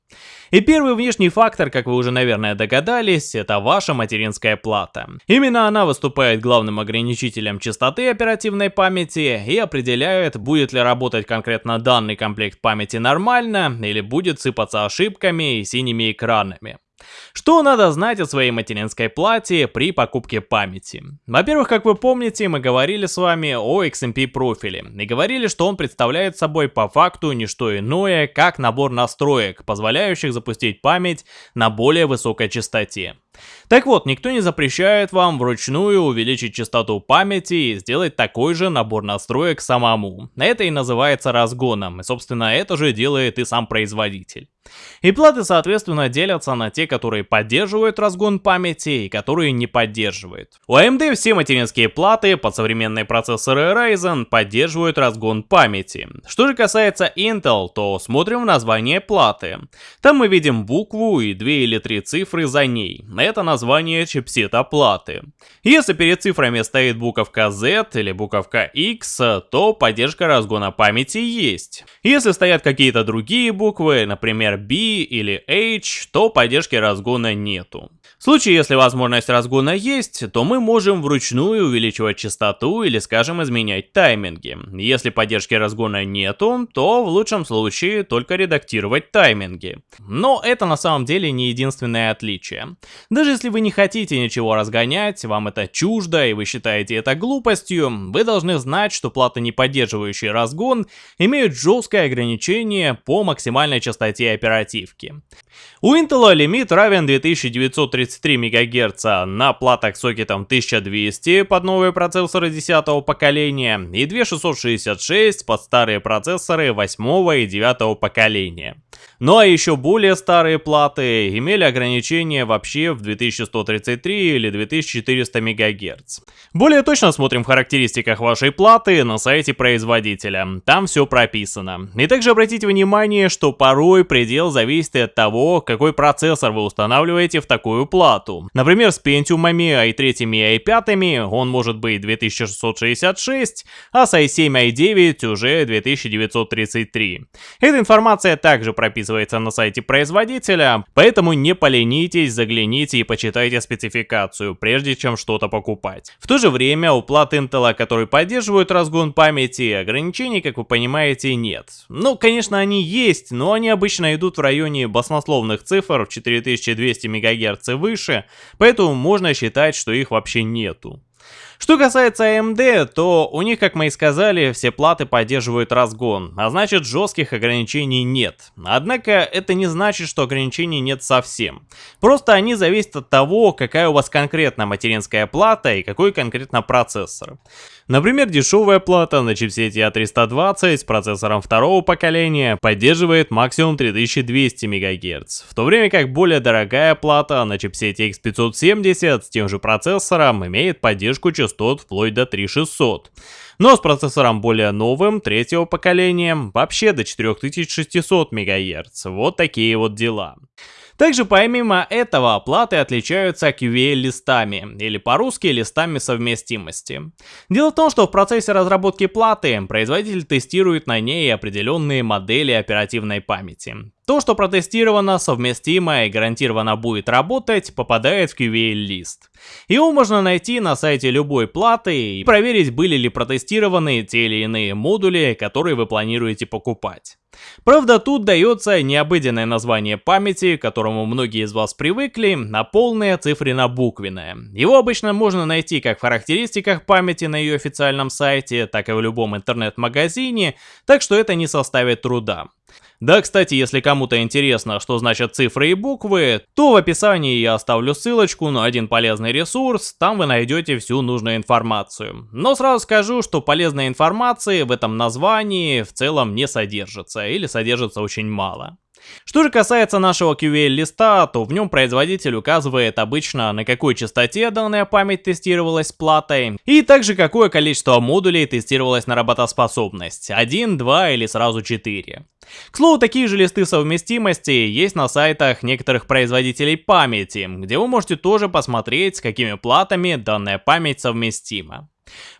И первый внешний фактор, как вы уже, наверное, догадались, это ваша материнская плата. Именно она выступает главным ограничителем частоты оперативной памяти и определяет, будет ли работать конкретно данный комплект памяти нормально или будет сыпаться ошибками и синими экранами. Что надо знать о своей материнской плате при покупке памяти? Во-первых, как вы помните, мы говорили с вами о XMP профиле и говорили, что он представляет собой по факту не что иное, как набор настроек, позволяющих запустить память на более высокой частоте. Так вот, никто не запрещает вам вручную увеличить частоту памяти и сделать такой же набор настроек самому. Это и называется разгоном, и собственно это же делает и сам производитель. И платы, соответственно, делятся на те, которые поддерживают разгон памяти и которые не поддерживают. У AMD все материнские платы под современные процессоры Ryzen поддерживают разгон памяти. Что же касается Intel, то смотрим в название платы. Там мы видим букву и две или три цифры за ней это название чипсета платы. Если перед цифрами стоит буковка Z или буковка X, то поддержка разгона памяти есть. Если стоят какие-то другие буквы, например B или H, то поддержки разгона нету. В случае, если возможность разгона есть, то мы можем вручную увеличивать частоту или, скажем, изменять тайминги. Если поддержки разгона нету, то в лучшем случае только редактировать тайминги. Но это на самом деле не единственное отличие. Даже если вы не хотите ничего разгонять, вам это чуждо и вы считаете это глупостью, вы должны знать, что платы, не поддерживающие разгон, имеют жесткое ограничение по максимальной частоте оперативки. У Intel лимит равен 2933 МГц на платах с сокетом 1200 под новые процессоры 10 поколения и 2666 под старые процессоры 8 и 9 поколения. Ну а еще более старые платы имели ограничения вообще в 2133 или 2400 МГц. Более точно смотрим в характеристиках вашей платы на сайте производителя, там все прописано. И также обратите внимание, что порой предел зависит от того, какой процессор вы устанавливаете в такую плату. Например, с Pentium i3 и i5 он может быть 2666, а с i7 i9 уже 2933. Эта информация также прописывается на сайте производителя, поэтому не поленитесь, загляните и почитайте спецификацию, прежде чем что-то покупать. В то же время у плат Intel, которые поддерживают разгон памяти, ограничений, как вы понимаете, нет. Ну, конечно, они есть, но они обычно идут в районе баснословных цифр в 4200 МГц и выше, поэтому можно считать, что их вообще нету. Что касается AMD, то у них, как мы и сказали, все платы поддерживают разгон, а значит жестких ограничений нет. Однако это не значит, что ограничений нет совсем. Просто они зависят от того, какая у вас конкретно материнская плата и какой конкретно процессор. Например, дешевая плата на чипсете A320 с процессором второго поколения поддерживает максимум 3200 МГц, в то время как более дорогая плата на чипсете X570 с тем же процессором имеет поддержку частот вплоть до 3600. Но с процессором более новым, третьего поколения, вообще до 4600 МГц. Вот такие вот дела. Также помимо этого, платы отличаются QA-листами, или по-русски листами совместимости. Дело в том, что в процессе разработки платы производитель тестирует на ней определенные модели оперативной памяти. То, что протестировано, совместимо и гарантированно будет работать, попадает в QA-лист. Его можно найти на сайте любой платы и проверить, были ли протестированы те или иные модули, которые вы планируете покупать. Правда, тут дается необыденное название памяти, к которому многие из вас привыкли, а полное цифрено-буквенное. Его обычно можно найти как в характеристиках памяти на ее официальном сайте, так и в любом интернет-магазине, так что это не составит труда. Да, кстати, если кому-то интересно, что значат цифры и буквы, то в описании я оставлю ссылочку на один полезный ресурс, там вы найдете всю нужную информацию. Но сразу скажу, что полезной информации в этом названии в целом не содержится, или содержится очень мало. Что же касается нашего QL-листа, то в нем производитель указывает обычно на какой частоте данная память тестировалась платой, и также какое количество модулей тестировалось на работоспособность, 1, 2 или сразу 4. К слову, такие же листы совместимости есть на сайтах некоторых производителей памяти, где вы можете тоже посмотреть, с какими платами данная память совместима.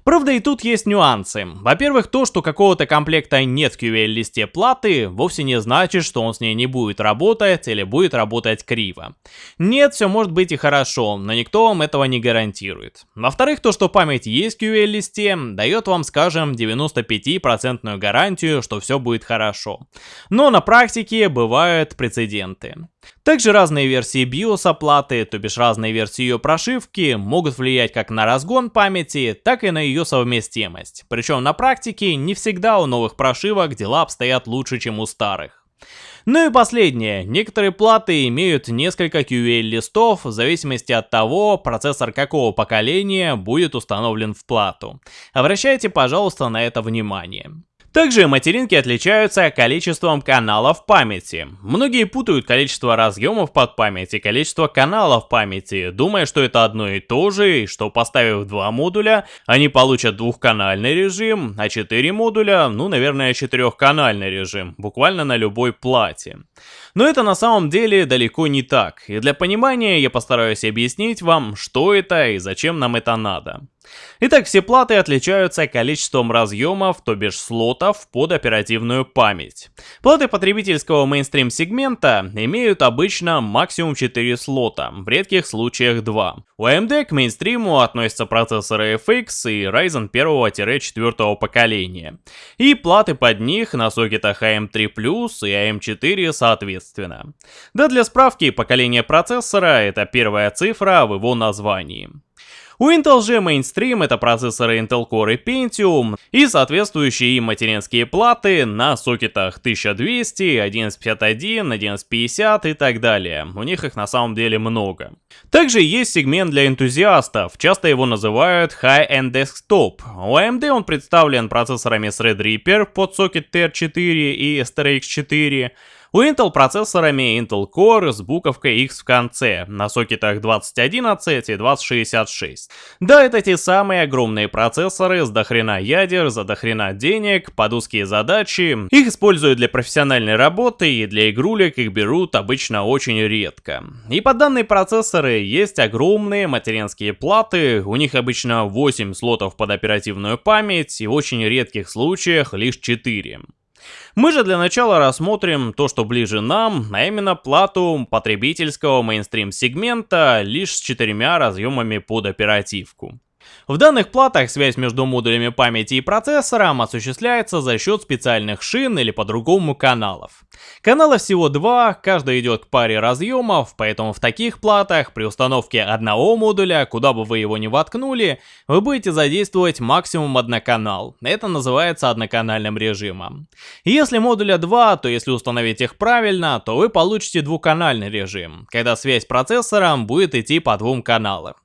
Правда и тут есть нюансы. Во-первых, то, что какого-то комплекта нет в QL-листе платы, вовсе не значит, что он с ней не будет работать или будет работать криво. Нет, все может быть и хорошо, но никто вам этого не гарантирует. Во-вторых, то, что память есть в QL-листе, дает вам, скажем, 95% гарантию, что все будет хорошо. Но на практике бывают прецеденты. Также разные версии BIOS оплаты, то бишь разные версии ее прошивки, могут влиять как на разгон памяти, так и на ее совместимость. Причем на практике не всегда у новых прошивок дела обстоят лучше, чем у старых. Ну и последнее. Некоторые платы имеют несколько QL-листов в зависимости от того, процессор какого поколения будет установлен в плату. Обращайте, пожалуйста, на это внимание. Также материнки отличаются количеством каналов памяти. Многие путают количество разъемов под память и количество каналов памяти, думая, что это одно и то же, и что поставив два модуля, они получат двухканальный режим, а четыре модуля, ну, наверное, четырехканальный режим, буквально на любой плате. Но это на самом деле далеко не так, и для понимания я постараюсь объяснить вам, что это и зачем нам это надо. Итак, все платы отличаются количеством разъемов, то бишь слотов, под оперативную память. Платы потребительского мейнстрим сегмента имеют обычно максимум 4 слота, в редких случаях 2. У AMD к мейнстриму относятся процессоры FX и Ryzen 1-4 поколения. И платы под них на сокетах AM3+, и AM4 соответственно. Да для справки, поколение процессора это первая цифра в его названии. У Intel же мейнстрим это процессоры Intel Core и Pentium и соответствующие им материнские платы на сокетах 1200, 1151, 1150 и так далее. У них их на самом деле много. Также есть сегмент для энтузиастов, часто его называют High-End Desktop. У AMD он представлен процессорами Threadripper под сокет TR4 и STRX 4, у Intel процессорами Intel Core с буковкой X в конце, на сокетах 2011 и 2066. Да, это те самые огромные процессоры с дохрена ядер, за дохрена денег, под узкие задачи. Их используют для профессиональной работы и для игрулек их берут обычно очень редко. И под данные процессоры есть огромные материнские платы, у них обычно 8 слотов под оперативную память и в очень редких случаях лишь 4. Мы же для начала рассмотрим то, что ближе нам, а именно плату потребительского мейнстрим сегмента лишь с четырьмя разъемами под оперативку. В данных платах связь между модулями памяти и процессором осуществляется за счет специальных шин или по-другому каналов. Каналов всего два, каждый идет к паре разъемов, поэтому в таких платах при установке одного модуля, куда бы вы его ни воткнули, вы будете задействовать максимум одноканал. Это называется одноканальным режимом. Если модуля 2, то если установить их правильно, то вы получите двухканальный режим, когда связь с процессором будет идти по двум каналам.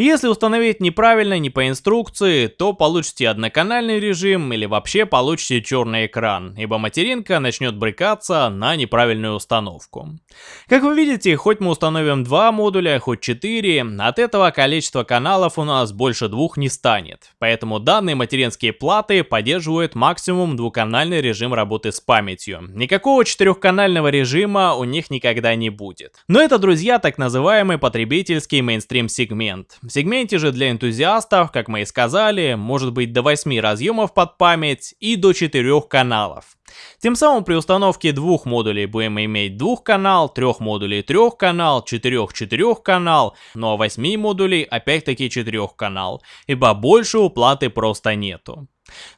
Если установить неправильно, не по инструкции, то получите одноканальный режим или вообще получите черный экран, ибо материнка начнет брыкаться на неправильную установку. Как вы видите, хоть мы установим два модуля, хоть 4, от этого количество каналов у нас больше двух не станет. Поэтому данные материнские платы поддерживают максимум двухканальный режим работы с памятью. Никакого четырехканального режима у них никогда не будет. Но это, друзья, так называемый потребительский мейнстрим сегмент. В сегменте же для энтузиастов, как мы и сказали, может быть до 8 разъемов под память и до 4 каналов. Тем самым при установке двух модулей будем иметь двухканал, трех модулей трехканал, четырех четырехканал, ну а восьми модулей опять-таки четырехканал, ибо больше уплаты просто нету.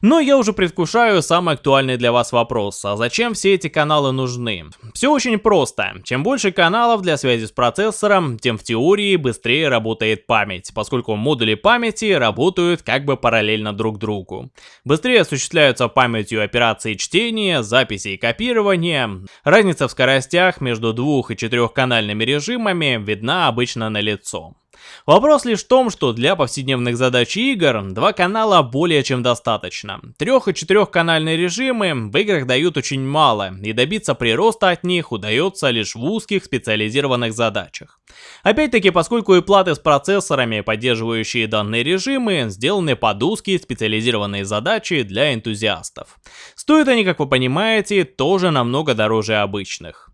Но я уже предвкушаю самый актуальный для вас вопрос, а зачем все эти каналы нужны? Все очень просто. Чем больше каналов для связи с процессором, тем в теории быстрее работает память, поскольку модули памяти работают как бы параллельно друг другу. Быстрее осуществляются памятью операции чтения, записи и копирования. Разница в скоростях между двух- и четырехканальными режимами видна обычно на лицо. Вопрос лишь в том, что для повседневных задач игр два канала более чем достаточно. Трех- и четырехканальные режимы в играх дают очень мало, и добиться прироста от них удается лишь в узких специализированных задачах. Опять-таки, поскольку и платы с процессорами, поддерживающие данные режимы, сделаны под узкие специализированные задачи для энтузиастов. Стоят они, как вы понимаете, тоже намного дороже обычных.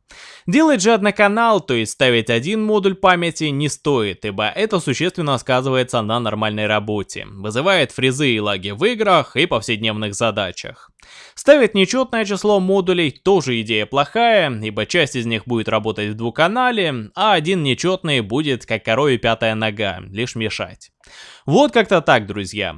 Делать же одноканал, то есть ставить один модуль памяти, не стоит, ибо это существенно сказывается на нормальной работе, вызывает фризы и лаги в играх и повседневных задачах. Ставить нечетное число модулей тоже идея плохая, ибо часть из них будет работать в двуканале, а один нечетный будет как корове пятая нога, лишь мешать. Вот как-то так, друзья.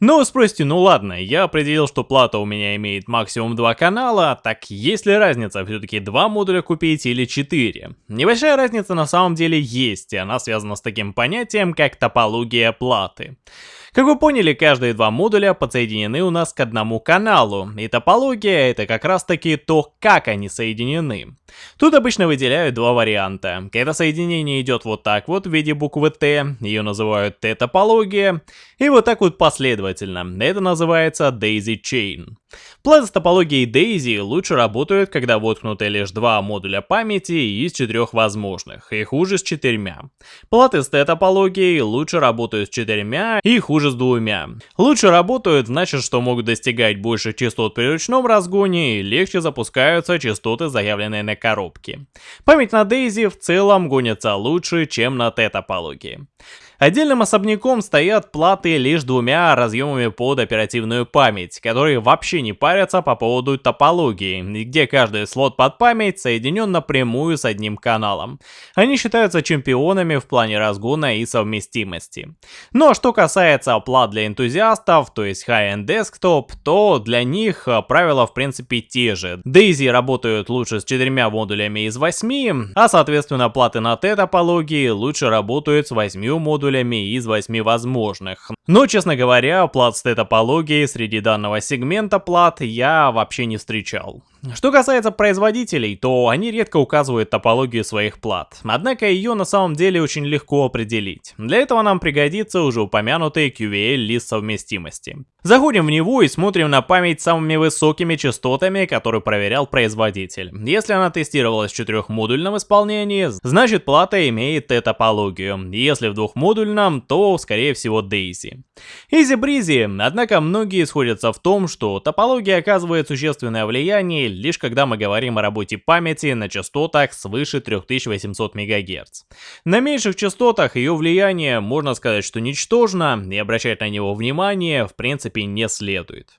Но вы спросите, ну ладно, я определил, что плата у меня имеет максимум два канала, так есть ли разница все-таки два модуля купить или четыре? Небольшая разница на самом деле есть, и она связана с таким понятием, как топология платы. Как вы поняли, каждые два модуля подсоединены у нас к одному каналу, и топология это как раз таки то, как они соединены. Тут обычно выделяют два варианта. Когда соединение идет вот так вот в виде буквы Т, ее называют Т-топология, и вот так вот последовательно, это называется Daisy Chain. Платы с топологией Daisy лучше работают, когда воткнуты лишь два модуля памяти из четырех возможных, и хуже с четырьмя. Платы с Т-топологией лучше работают с четырьмя и хуже с двумя. Лучше работают значит, что могут достигать больше частот при ручном разгоне и легче запускаются частоты, заявленные на коробке. Память на Daisy в целом гонится лучше, чем на Т-топологии. Отдельным особняком стоят платы лишь двумя разъемами под оперативную память, которые вообще не парятся по поводу топологии, где каждый слот под память соединен напрямую с одним каналом. Они считаются чемпионами в плане разгона и совместимости. Но что касается плат для энтузиастов, то есть High-End Desktop, то для них э, правила в принципе те же. Daisy работают лучше с четырьмя модулями из восьми, а соответственно платы на T-топологии лучше работают с восьмью модулями модулями из 8 возможных. Но, честно говоря, плат с топологией среди данного сегмента плат я вообще не встречал. Что касается производителей, то они редко указывают топологию своих плат, однако ее на самом деле очень легко определить. Для этого нам пригодится уже упомянутый QVL лист совместимости. Заходим в него и смотрим на память самыми высокими частотами, которые проверял производитель. Если она тестировалась в четырехмодульном исполнении, значит плата имеет Т-топологию. Если в двухмодульном, то скорее всего Daisy. Изи-бризи, однако многие сходятся в том, что топология оказывает существенное влияние лишь когда мы говорим о работе памяти на частотах свыше 3800 МГц. На меньших частотах ее влияние можно сказать, что ничтожно, и обращать на него внимание в принципе не следует.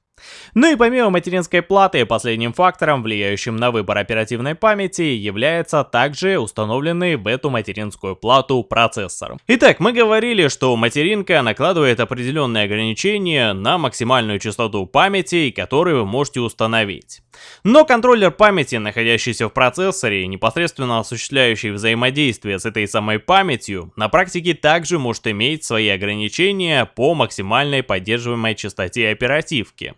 Ну и помимо материнской платы, последним фактором, влияющим на выбор оперативной памяти, является также установленный в эту материнскую плату процессор. Итак, мы говорили, что материнка накладывает определенные ограничения на максимальную частоту памяти, которую вы можете установить. Но контроллер памяти, находящийся в процессоре, непосредственно осуществляющий взаимодействие с этой самой памятью, на практике также может иметь свои ограничения по максимальной поддерживаемой частоте оперативки.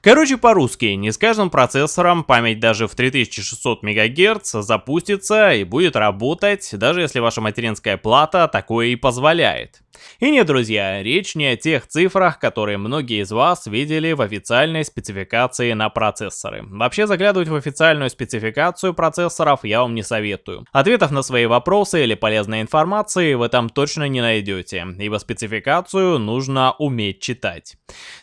Короче, по-русски, не с каждым процессором память даже в 3600 МГц запустится и будет работать, даже если ваша материнская плата такое и позволяет. И нет, друзья, речь не о тех цифрах, которые многие из вас видели в официальной спецификации на процессоры. Вообще заглядывать в официальную спецификацию процессоров я вам не советую. Ответов на свои вопросы или полезной информации вы там точно не найдете, ибо спецификацию нужно уметь читать.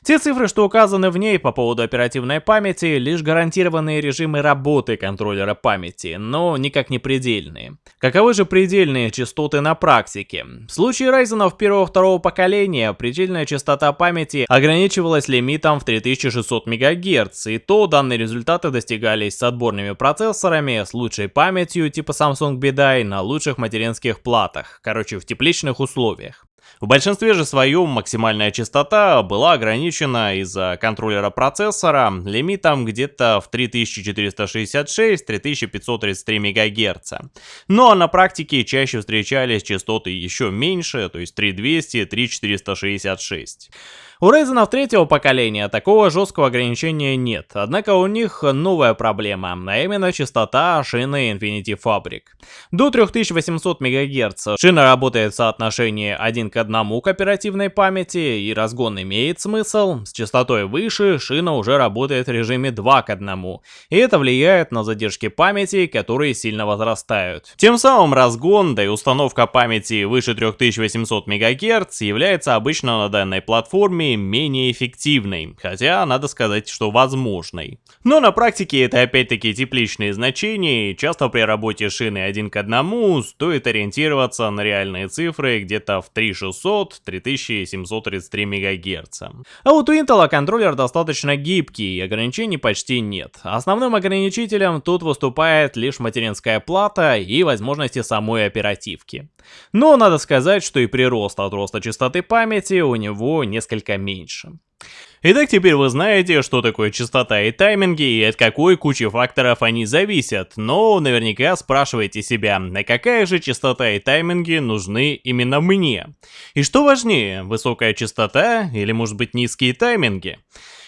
Те цифры, что указаны в ней по поводу оперативной памяти, лишь гарантированные режимы работы контроллера памяти, но никак не предельные. Каковы же предельные частоты на практике? В случае Ryzen первого-второго поколения предельная частота памяти ограничивалась лимитом в 3600 МГц, и то данные результаты достигались с отборными процессорами, с лучшей памятью типа Samsung BDI на лучших материнских платах, короче в тепличных условиях. В большинстве же своем максимальная частота была ограничена из-за контроллера процессора лимитом где-то в 3466-3533 МГц. Но на практике чаще встречались частоты еще меньше, то есть 3200-3466. У Ryzen третьего поколения такого жесткого ограничения нет, однако у них новая проблема, а именно частота шины Infinity Fabric. До 3800 МГц шина работает в соотношении 1 к 1 к оперативной памяти, и разгон имеет смысл. С частотой выше шина уже работает в режиме 2 к 1, и это влияет на задержки памяти, которые сильно возрастают. Тем самым разгон, да и установка памяти выше 3800 МГц является обычно на данной платформе менее эффективной, хотя надо сказать, что возможной. Но на практике это опять-таки тепличные значения, и часто при работе шины один к одному стоит ориентироваться на реальные цифры где-то в 3600-3733 МГц. А вот у Intel контроллер достаточно гибкий, и ограничений почти нет. Основным ограничителем тут выступает лишь материнская плата и возможности самой оперативки. Но надо сказать, что и прирост от роста частоты памяти у него несколько меньше. Итак, теперь вы знаете, что такое частота и тайминги, и от какой кучи факторов они зависят, но наверняка спрашиваете себя, на какая же частота и тайминги нужны именно мне? И что важнее, высокая частота или может быть низкие тайминги?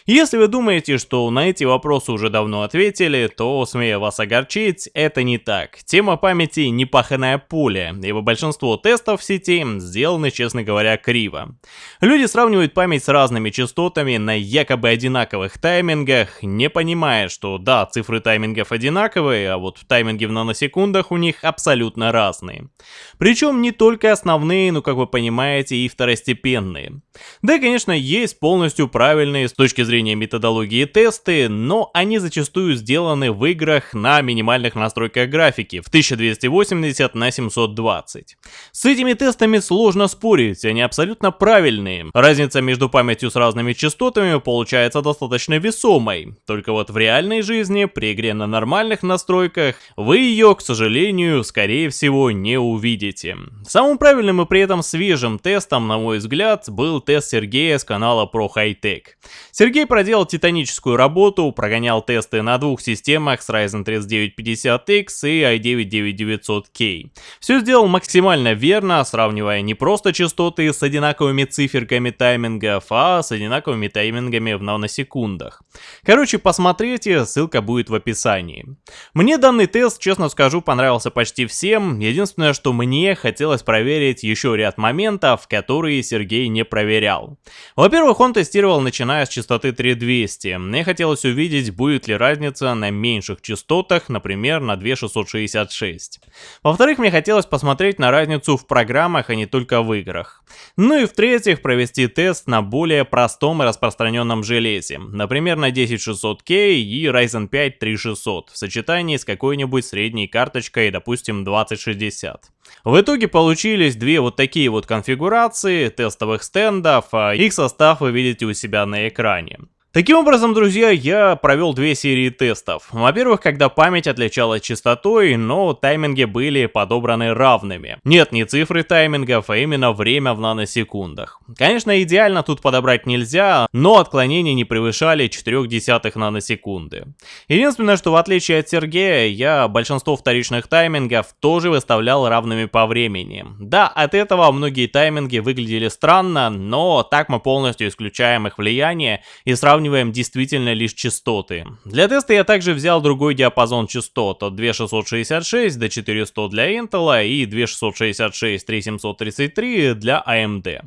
Если вы думаете, что на эти вопросы уже давно ответили, то, смею вас огорчить, это не так. Тема памяти не паханое поле, ибо большинство тестов в сети сделаны, честно говоря, криво. Люди сравнивают память с разными частотами на якобы одинаковых таймингах, не понимая, что да, цифры таймингов одинаковые, а вот тайминги в наносекундах у них абсолютно разные. Причем не только основные, но, как вы понимаете, и второстепенные. Да, конечно, есть полностью правильные с точки зрения зрения методологии тесты, но они зачастую сделаны в играх на минимальных настройках графики в 1280 на 720. С этими тестами сложно спорить, они абсолютно правильные. Разница между памятью с разными частотами получается достаточно весомой, только вот в реальной жизни при игре на нормальных настройках вы ее, к сожалению, скорее всего не увидите. Самым правильным и при этом свежим тестом, на мой взгляд, был тест Сергея с канала Pro High Tech. Сергей Сергей проделал титаническую работу, прогонял тесты на двух системах с Ryzen 3950X и i9-9900K. Все сделал максимально верно, сравнивая не просто частоты с одинаковыми циферками таймингов, а с одинаковыми таймингами в наносекундах. Короче, посмотрите, ссылка будет в описании. Мне данный тест, честно скажу, понравился почти всем. Единственное, что мне хотелось проверить еще ряд моментов, которые Сергей не проверял. Во-первых, он тестировал начиная с частоты 3200. Мне хотелось увидеть, будет ли разница на меньших частотах, например, на 2666. Во-вторых, мне хотелось посмотреть на разницу в программах, а не только в играх. Ну и в-третьих, провести тест на более простом и распространенном железе, например, на 10600K и Ryzen 5 3600 в сочетании с какой-нибудь средней карточкой, допустим, 2060. В итоге получились две вот такие вот конфигурации тестовых стендов, а их состав вы видите у себя на экране. Таким образом, друзья, я провел две серии тестов. Во-первых, когда память отличалась частотой, но тайминги были подобраны равными. Нет, не цифры таймингов, а именно время в наносекундах. Конечно, идеально тут подобрать нельзя, но отклонения не превышали 4 десятых наносекунды. Единственное, что в отличие от Сергея, я большинство вторичных таймингов тоже выставлял равными по времени. Да, от этого многие тайминги выглядели странно, но так мы полностью исключаем их влияние и сравниваем сравниваем действительно лишь частоты. Для теста я также взял другой диапазон частот от 2666 до 400 для Intel и 2666-3733 для AMD.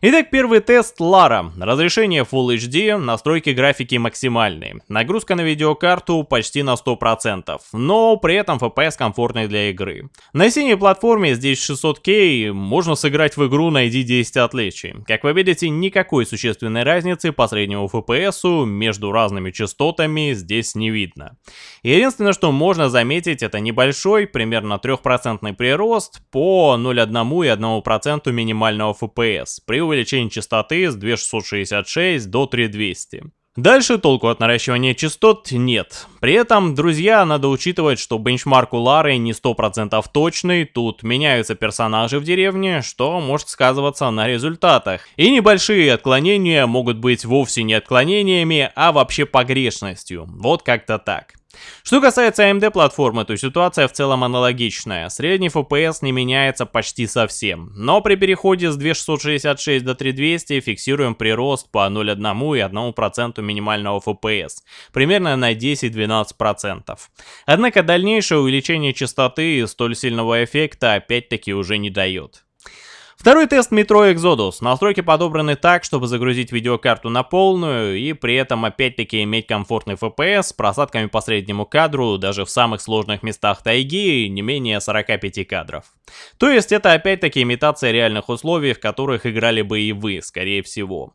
Итак, первый тест Lara. Разрешение Full HD, настройки графики максимальные. Нагрузка на видеокарту почти на 100%, но при этом FPS комфортный для игры. На синей платформе здесь 600K, можно сыграть в игру найди 10 отличий. Как вы видите, никакой существенной разницы по среднему FPS между разными частотами здесь не видно. Единственное, что можно заметить, это небольшой, примерно 3% прирост по 0,1 и 1% минимального FPS при увеличении частоты с 2666 до 3200. Дальше толку от наращивания частот нет. При этом, друзья, надо учитывать, что бенчмарк у Лары не 100% точный, тут меняются персонажи в деревне, что может сказываться на результатах. И небольшие отклонения могут быть вовсе не отклонениями, а вообще погрешностью. Вот как-то так. Что касается AMD платформы, то ситуация в целом аналогичная. Средний FPS не меняется почти совсем. Но при переходе с 2666 до 3200 фиксируем прирост по 0,1 и 1% минимального FPS. Примерно на 10-12%. Однако дальнейшее увеличение частоты столь сильного эффекта опять-таки уже не дает. Второй тест Metro Exodus. Настройки подобраны так, чтобы загрузить видеокарту на полную и при этом опять-таки иметь комфортный FPS с просадками по среднему кадру даже в самых сложных местах тайги не менее 45 кадров. То есть это опять-таки имитация реальных условий, в которых играли бы и вы, скорее всего.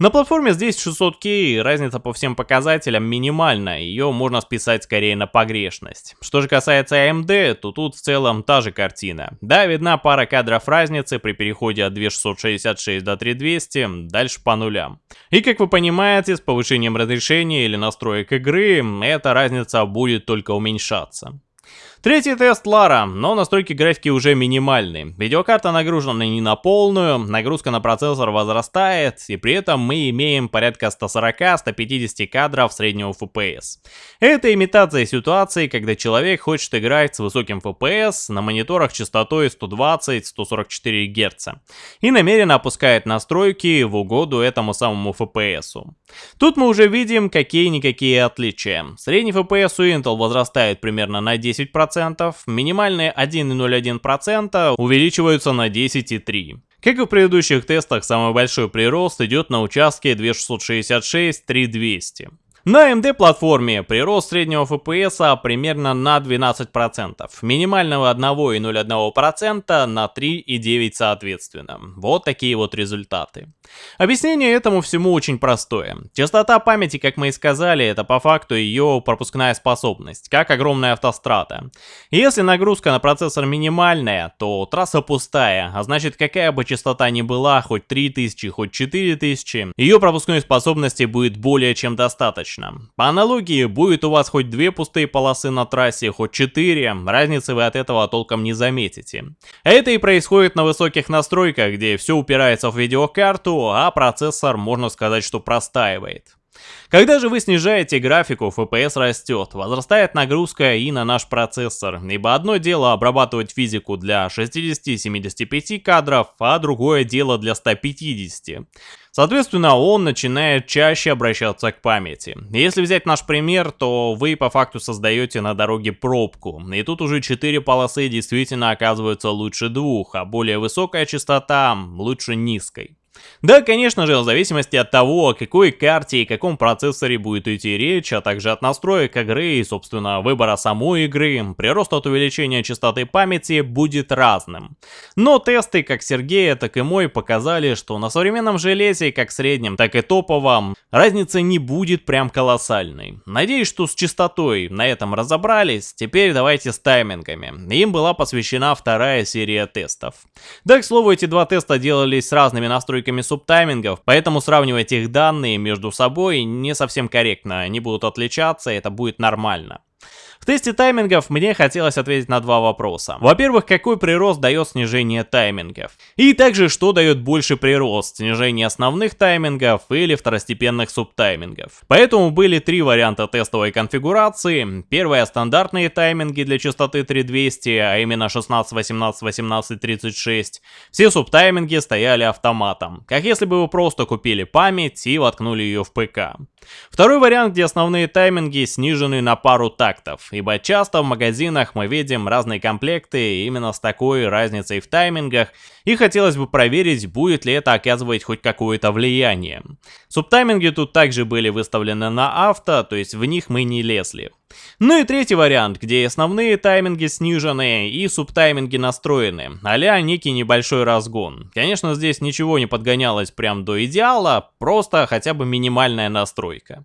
На платформе здесь 600K, разница по всем показателям минимальна, ее можно списать скорее на погрешность. Что же касается AMD, то тут в целом та же картина. Да, видна пара кадров разницы при переходе от 2666 до 3200, дальше по нулям. И как вы понимаете, с повышением разрешения или настроек игры, эта разница будет только уменьшаться. Третий тест Лара, но настройки графики уже минимальные. Видеокарта нагружена не на полную, нагрузка на процессор возрастает, и при этом мы имеем порядка 140-150 кадров среднего FPS. Это имитация ситуации, когда человек хочет играть с высоким FPS на мониторах частотой 120-144 Гц и намеренно опускает настройки в угоду этому самому FPS. Тут мы уже видим какие-никакие отличия. Средний FPS у Intel возрастает примерно на 10%, минимальные 1,01% увеличиваются на 10,3%. Как и в предыдущих тестах, самый большой прирост идет на участке 2666-3200. На AMD платформе прирост среднего FPS примерно на 12%, минимального 1,01% на 3,9% соответственно. Вот такие вот результаты. Объяснение этому всему очень простое. Частота памяти, как мы и сказали, это по факту ее пропускная способность, как огромная автострада. Если нагрузка на процессор минимальная, то трасса пустая, а значит какая бы частота ни была, хоть 3000, хоть 4000, ее пропускной способности будет более чем достаточно. По аналогии, будет у вас хоть две пустые полосы на трассе, хоть четыре, разницы вы от этого толком не заметите. Это и происходит на высоких настройках, где все упирается в видеокарту, а процессор, можно сказать, что простаивает. Когда же вы снижаете графику, FPS растет, возрастает нагрузка и на наш процессор, ибо одно дело обрабатывать физику для 60-75 кадров, а другое дело для 150. Соответственно, он начинает чаще обращаться к памяти. Если взять наш пример, то вы по факту создаете на дороге пробку, и тут уже 4 полосы действительно оказываются лучше двух, а более высокая частота лучше низкой. Да, конечно же, в зависимости от того, о какой карте и каком процессоре будет идти речь, а также от настроек игры и, собственно, выбора самой игры, прирост от увеличения частоты памяти будет разным. Но тесты как Сергея, так и мой показали, что на современном железе, как среднем, так и топовом, разница не будет прям колоссальной. Надеюсь, что с частотой на этом разобрались, теперь давайте с таймингами. Им была посвящена вторая серия тестов. Да, к слову, эти два теста делались с разными настройками субтаймингов, поэтому сравнивать их данные между собой не совсем корректно, они будут отличаться, это будет нормально. Тесте таймингов мне хотелось ответить на два вопроса. Во-первых, какой прирост дает снижение таймингов? И также, что дает больше прирост, снижение основных таймингов или второстепенных субтаймингов? Поэтому были три варианта тестовой конфигурации. Первое стандартные тайминги для частоты 3200, а именно 16, 18, 18, 36. Все субтайминги стояли автоматом, как если бы вы просто купили память и воткнули ее в ПК. Второй вариант, где основные тайминги снижены на пару тактов, ибо часто в магазинах мы видим разные комплекты именно с такой разницей в таймингах, и хотелось бы проверить, будет ли это оказывать хоть какое-то влияние. Субтайминги тут также были выставлены на авто, то есть в них мы не лезли. Ну и третий вариант, где основные тайминги снижены и субтайминги настроены, а некий небольшой разгон. Конечно, здесь ничего не подгонялось прям до идеала, просто хотя бы минимальная настройка.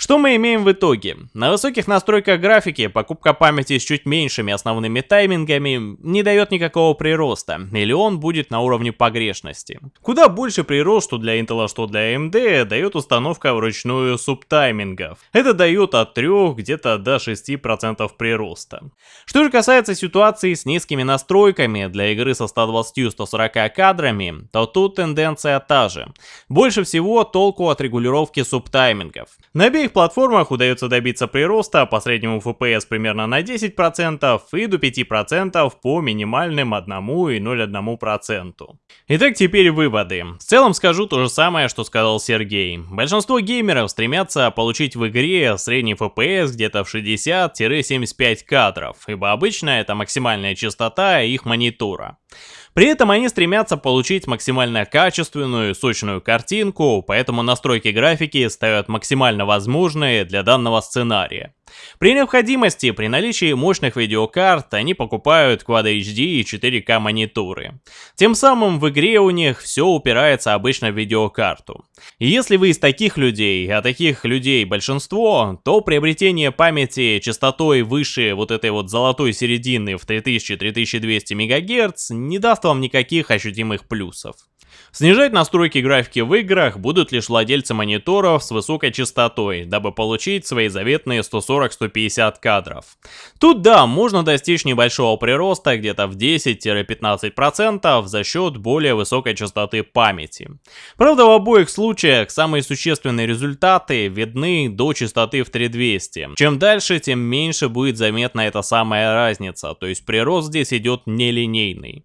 Что мы имеем в итоге? На высоких настройках графики покупка памяти с чуть меньшими основными таймингами не дает никакого прироста, или он будет на уровне погрешности. Куда больше прирост, для Intel, что для AMD, дает установка вручную субтаймингов. Это дает от 3 где-то до 6% прироста. Что же касается ситуации с низкими настройками для игры со 120-140 кадрами, то тут тенденция та же. Больше всего толку от регулировки субтаймингов. На обеих обеих платформах удается добиться прироста по среднему FPS примерно на 10% и до 5% по минимальным 1,01%. Итак, теперь выводы. В целом скажу то же самое, что сказал Сергей. Большинство геймеров стремятся получить в игре средний FPS где-то в 60-75 кадров, ибо обычно это максимальная частота их монитора. При этом они стремятся получить максимально качественную, сочную картинку, поэтому настройки графики ставят максимально возможные для данного сценария. При необходимости, при наличии мощных видеокарт, они покупают Quad HD и 4К мониторы. Тем самым в игре у них все упирается обычно в видеокарту. И если вы из таких людей, а таких людей большинство, то приобретение памяти частотой выше вот этой вот золотой середины в 3000-3200 МГц не даст вам никаких ощутимых плюсов. Снижать настройки графики в играх будут лишь владельцы мониторов с высокой частотой, дабы получить свои заветные 140-150 кадров. Тут да, можно достичь небольшого прироста где-то в 10-15% за счет более высокой частоты памяти. Правда в обоих случаях самые существенные результаты видны до частоты в 3200. Чем дальше, тем меньше будет заметна эта самая разница, то есть прирост здесь идет нелинейный.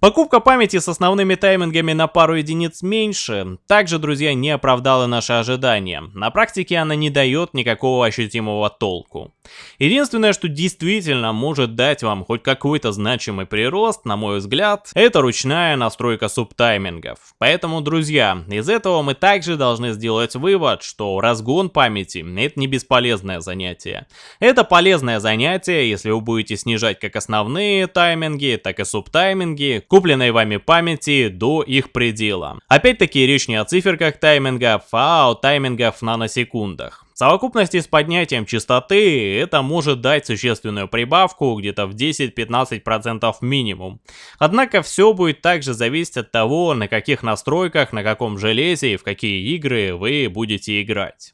Покупка памяти с основными таймингами на пару единиц меньше, также, друзья, не оправдала наши ожидания. На практике она не дает никакого ощутимого толку. Единственное, что действительно может дать вам хоть какой-то значимый прирост, на мой взгляд, это ручная настройка субтаймингов. Поэтому, друзья, из этого мы также должны сделать вывод, что разгон памяти — это не бесполезное занятие. Это полезное занятие, если вы будете снижать как основные тайминги, так и субтайминги, купленной вами памяти до их предела. Опять-таки речь не о циферках таймингов, а о таймингах в наносекундах. В совокупности с поднятием частоты это может дать существенную прибавку где-то в 10-15% минимум. Однако все будет также зависеть от того, на каких настройках, на каком железе и в какие игры вы будете играть.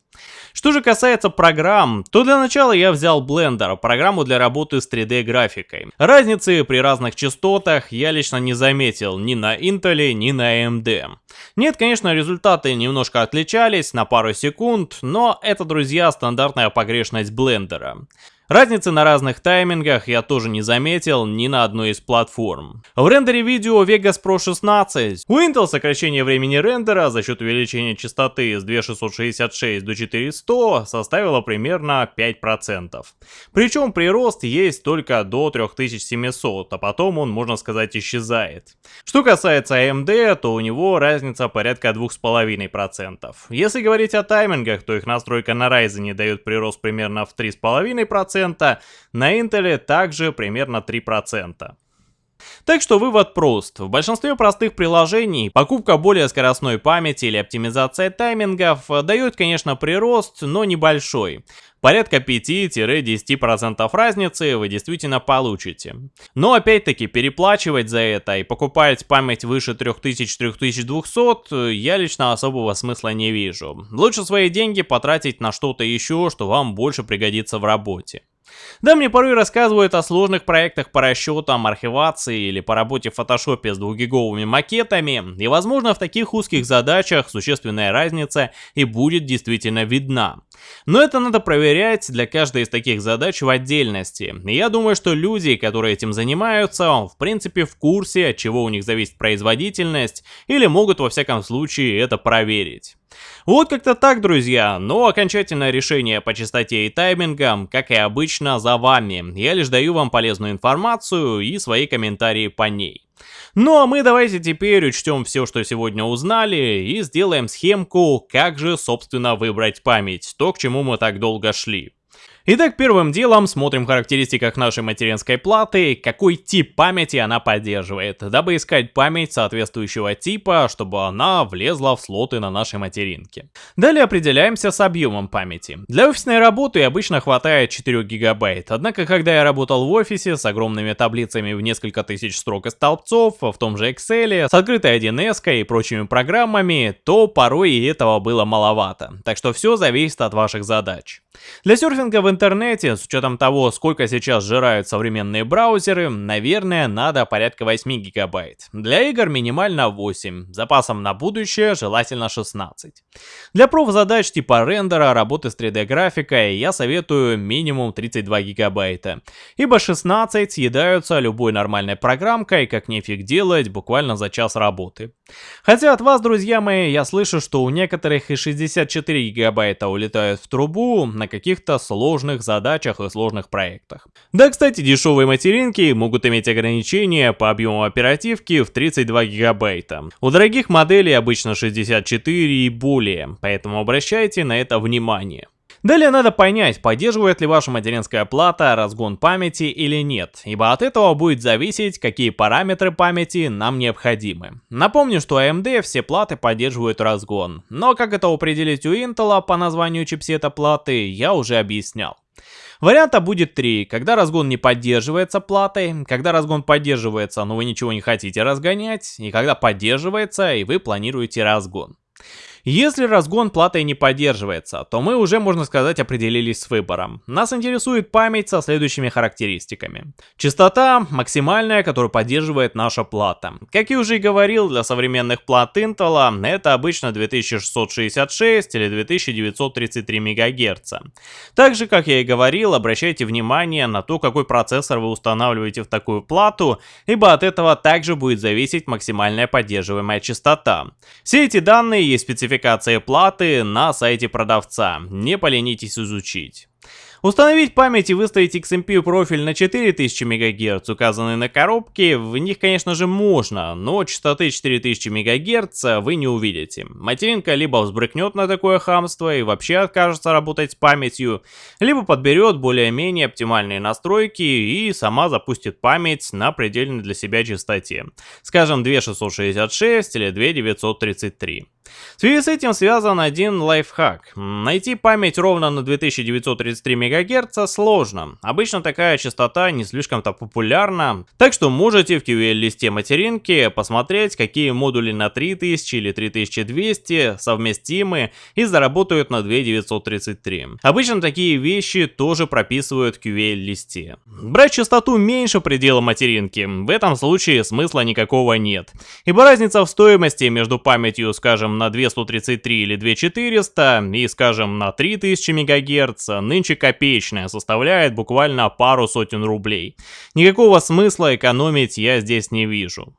Что же касается программ, то для начала я взял Blender, программу для работы с 3D графикой. Разницы при разных частотах я лично не заметил ни на Intel, ни на AMD. Нет, конечно, результаты немножко отличались на пару секунд, но это, друзья, стандартная погрешность блендера. Разницы на разных таймингах я тоже не заметил ни на одной из платформ. В рендере видео Vegas Pro 16 у Intel сокращение времени рендера за счет увеличения частоты с 2666 до 4100 составило примерно 5%. Причем прирост есть только до 3700, а потом он, можно сказать, исчезает. Что касается AMD, то у него разница порядка 2,5%. Если говорить о таймингах, то их настройка на Ryzen дает прирост примерно в 3,5%, 3%, на Intel также примерно 3%. Так что вывод прост. В большинстве простых приложений покупка более скоростной памяти или оптимизация таймингов дает, конечно, прирост, но небольшой. Порядка 5-10% разницы вы действительно получите. Но опять-таки переплачивать за это и покупать память выше 3000-3200 я лично особого смысла не вижу. Лучше свои деньги потратить на что-то еще, что вам больше пригодится в работе. Да, мне порой рассказывают о сложных проектах по расчетам, архивации или по работе в фотошопе с двухгиговыми макетами, и возможно в таких узких задачах существенная разница и будет действительно видна. Но это надо проверять для каждой из таких задач в отдельности. И я думаю, что люди, которые этим занимаются, в принципе в курсе, от чего у них зависит производительность, или могут во всяком случае это проверить. Вот как-то так, друзья, но окончательное решение по частоте и таймингам, как и обычно, за вами. Я лишь даю вам полезную информацию и свои комментарии по ней. Ну а мы давайте теперь учтем все, что сегодня узнали, и сделаем схемку, как же, собственно, выбрать память, то, к чему мы так долго шли. Итак, первым делом смотрим в характеристиках нашей материнской платы, какой тип памяти она поддерживает, дабы искать память соответствующего типа, чтобы она влезла в слоты на нашей материнке. Далее определяемся с объемом памяти. Для офисной работы обычно хватает 4 гигабайт, однако когда я работал в офисе с огромными таблицами в несколько тысяч строк и столбцов, в том же Excel, с открытой 1С и прочими программами, то порой и этого было маловато. Так что все зависит от ваших задач. Для серфинга в интернете, с учетом того, сколько сейчас сжирают современные браузеры, наверное, надо порядка 8 гигабайт. Для игр минимально 8, запасом на будущее желательно 16. Для проф-задач типа рендера, работы с 3D-графикой я советую минимум 32 гигабайта, ибо 16 съедаются любой нормальной программкой, как нефиг делать, буквально за час работы. Хотя от вас, друзья мои, я слышу, что у некоторых и 64 гигабайта улетают в трубу на каких-то сложных задачах и сложных проектах. Да, кстати, дешевые материнки могут иметь ограничения по объему оперативки в 32 гигабайта. У дорогих моделей обычно 64 и более, поэтому обращайте на это внимание. Далее надо понять, поддерживает ли ваша материнская плата разгон памяти или нет, ибо от этого будет зависеть, какие параметры памяти нам необходимы. Напомню, что AMD все платы поддерживают разгон, но как это определить у Intel по названию чипсета платы, я уже объяснял. Варианта будет три, когда разгон не поддерживается платой, когда разгон поддерживается, но вы ничего не хотите разгонять, и когда поддерживается, и вы планируете разгон. Если разгон платой не поддерживается, то мы уже, можно сказать, определились с выбором. Нас интересует память со следующими характеристиками. Частота максимальная, которую поддерживает наша плата. Как я уже и говорил, для современных плат Intel это обычно 2666 или 2933 МГц. Также, как я и говорил, обращайте внимание на то, какой процессор вы устанавливаете в такую плату, ибо от этого также будет зависеть максимальная поддерживаемая частота. Все эти данные есть спецификация спецификации платы на сайте продавца, не поленитесь изучить. Установить память и выставить XMP профиль на 4000 МГц, указанный на коробке, в них, конечно же, можно, но частоты 4000 МГц вы не увидите. Материнка либо взбрыкнет на такое хамство и вообще откажется работать с памятью, либо подберет более-менее оптимальные настройки и сама запустит память на предельной для себя частоте, скажем 2666 или 2933. В связи с этим связан один лайфхак. Найти память ровно на 2933 МГц сложно. Обычно такая частота не слишком-то популярна, так что можете в QL-листе материнки посмотреть, какие модули на 3000 или 3200 совместимы и заработают на 2933. Обычно такие вещи тоже прописывают в QL-листе. Брать частоту меньше предела материнки, в этом случае смысла никакого нет, ибо разница в стоимости между памятью, скажем, на 2133 или 2400 и, скажем, на 3000 МГц нынче копеечная, составляет буквально пару сотен рублей. Никакого смысла экономить я здесь не вижу.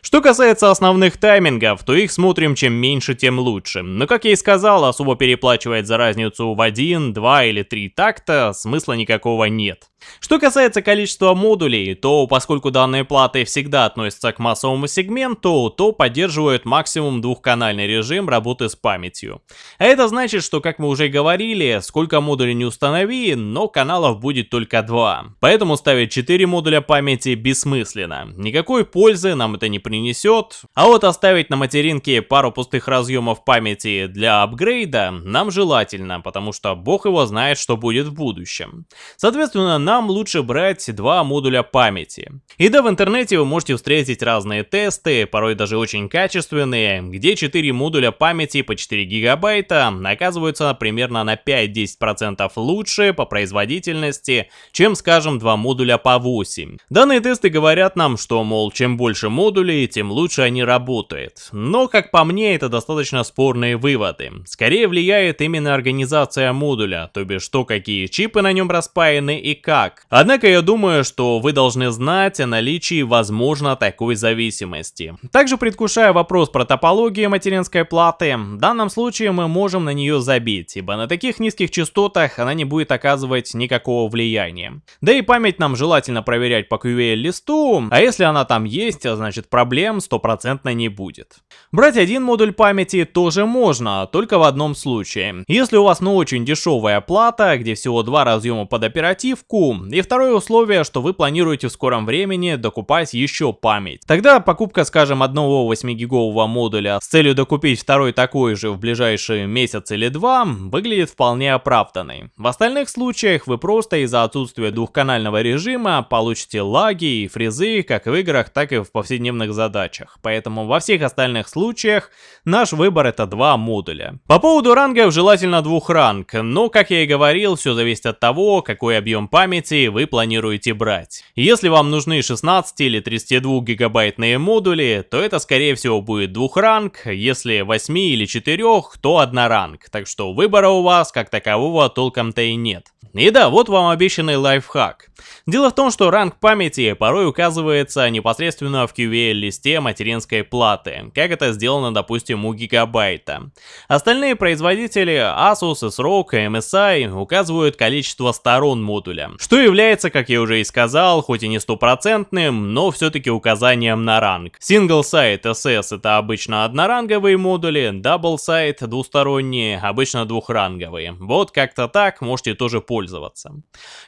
Что касается основных таймингов, то их смотрим чем меньше, тем лучше. Но как я и сказал, особо переплачивать за разницу в 1, 2 или 3 такта смысла никакого нет. Что касается количества модулей, то поскольку данные платы всегда относятся к массовому сегменту, то поддерживают максимум двухканальный режим работы с памятью. А это значит, что, как мы уже говорили, сколько модулей не установи, но каналов будет только два. Поэтому ставить 4 модуля памяти бессмысленно. Никакой пользы нам это не принесет. А вот оставить на материнке пару пустых разъемов памяти для апгрейда нам желательно, потому что бог его знает, что будет в будущем. Соответственно, нам лучше брать два модуля памяти. И да, в интернете вы можете встретить разные тесты, порой даже очень качественные, где 4 модуля памяти по 4 гигабайта оказываются примерно на 5-10% лучше по производительности, чем, скажем, два модуля по 8. Данные тесты говорят нам, что, мол, чем больше модулей, тем лучше они работают. Но, как по мне, это достаточно спорные выводы. Скорее влияет именно организация модуля, то бишь то, какие чипы на нем распаяны и как. Однако я думаю, что вы должны знать о наличии, возможно, такой зависимости. Также предвкушая вопрос про топологию материнской платы, в данном случае мы можем на нее забить, ибо на таких низких частотах она не будет оказывать никакого влияния. Да и память нам желательно проверять по QVL-листу, а если она там есть, значит проблем стопроцентно не будет. Брать один модуль памяти тоже можно, только в одном случае. Если у вас ну очень дешевая плата, где всего два разъема под оперативку, и второе условие, что вы планируете в скором времени докупать еще память. Тогда покупка, скажем, одного 8-гигового модуля с целью докупить второй такой же в ближайший месяц или два, выглядит вполне оправданной. В остальных случаях вы просто из-за отсутствия двухканального режима получите лаги и фрезы как в играх, так и в повседневных задачах. Поэтому во всех остальных случаях наш выбор это два модуля. По поводу рангов желательно двух ранг, но как я и говорил, все зависит от того, какой объем памяти вы планируете брать. Если вам нужны 16 или 32 гигабайтные модули, то это скорее всего будет двух ранг, если 8 или 4, то одна ранг, так что выбора у вас как такового толком-то и нет. И да, вот вам обещанный лайфхак. Дело в том, что ранг памяти порой указывается непосредственно в QVL-листе материнской платы, как это сделано, допустим, у гигабайта. Остальные производители Asus, и MSI указывают количество сторон модуля, что является, как я уже и сказал, хоть и не стопроцентным, но все-таки указанием на ранг. Single Site SS это обычно одноранговые модули, Double Site двусторонние, обычно двухранговые. Вот как-то так можете тоже пользоваться.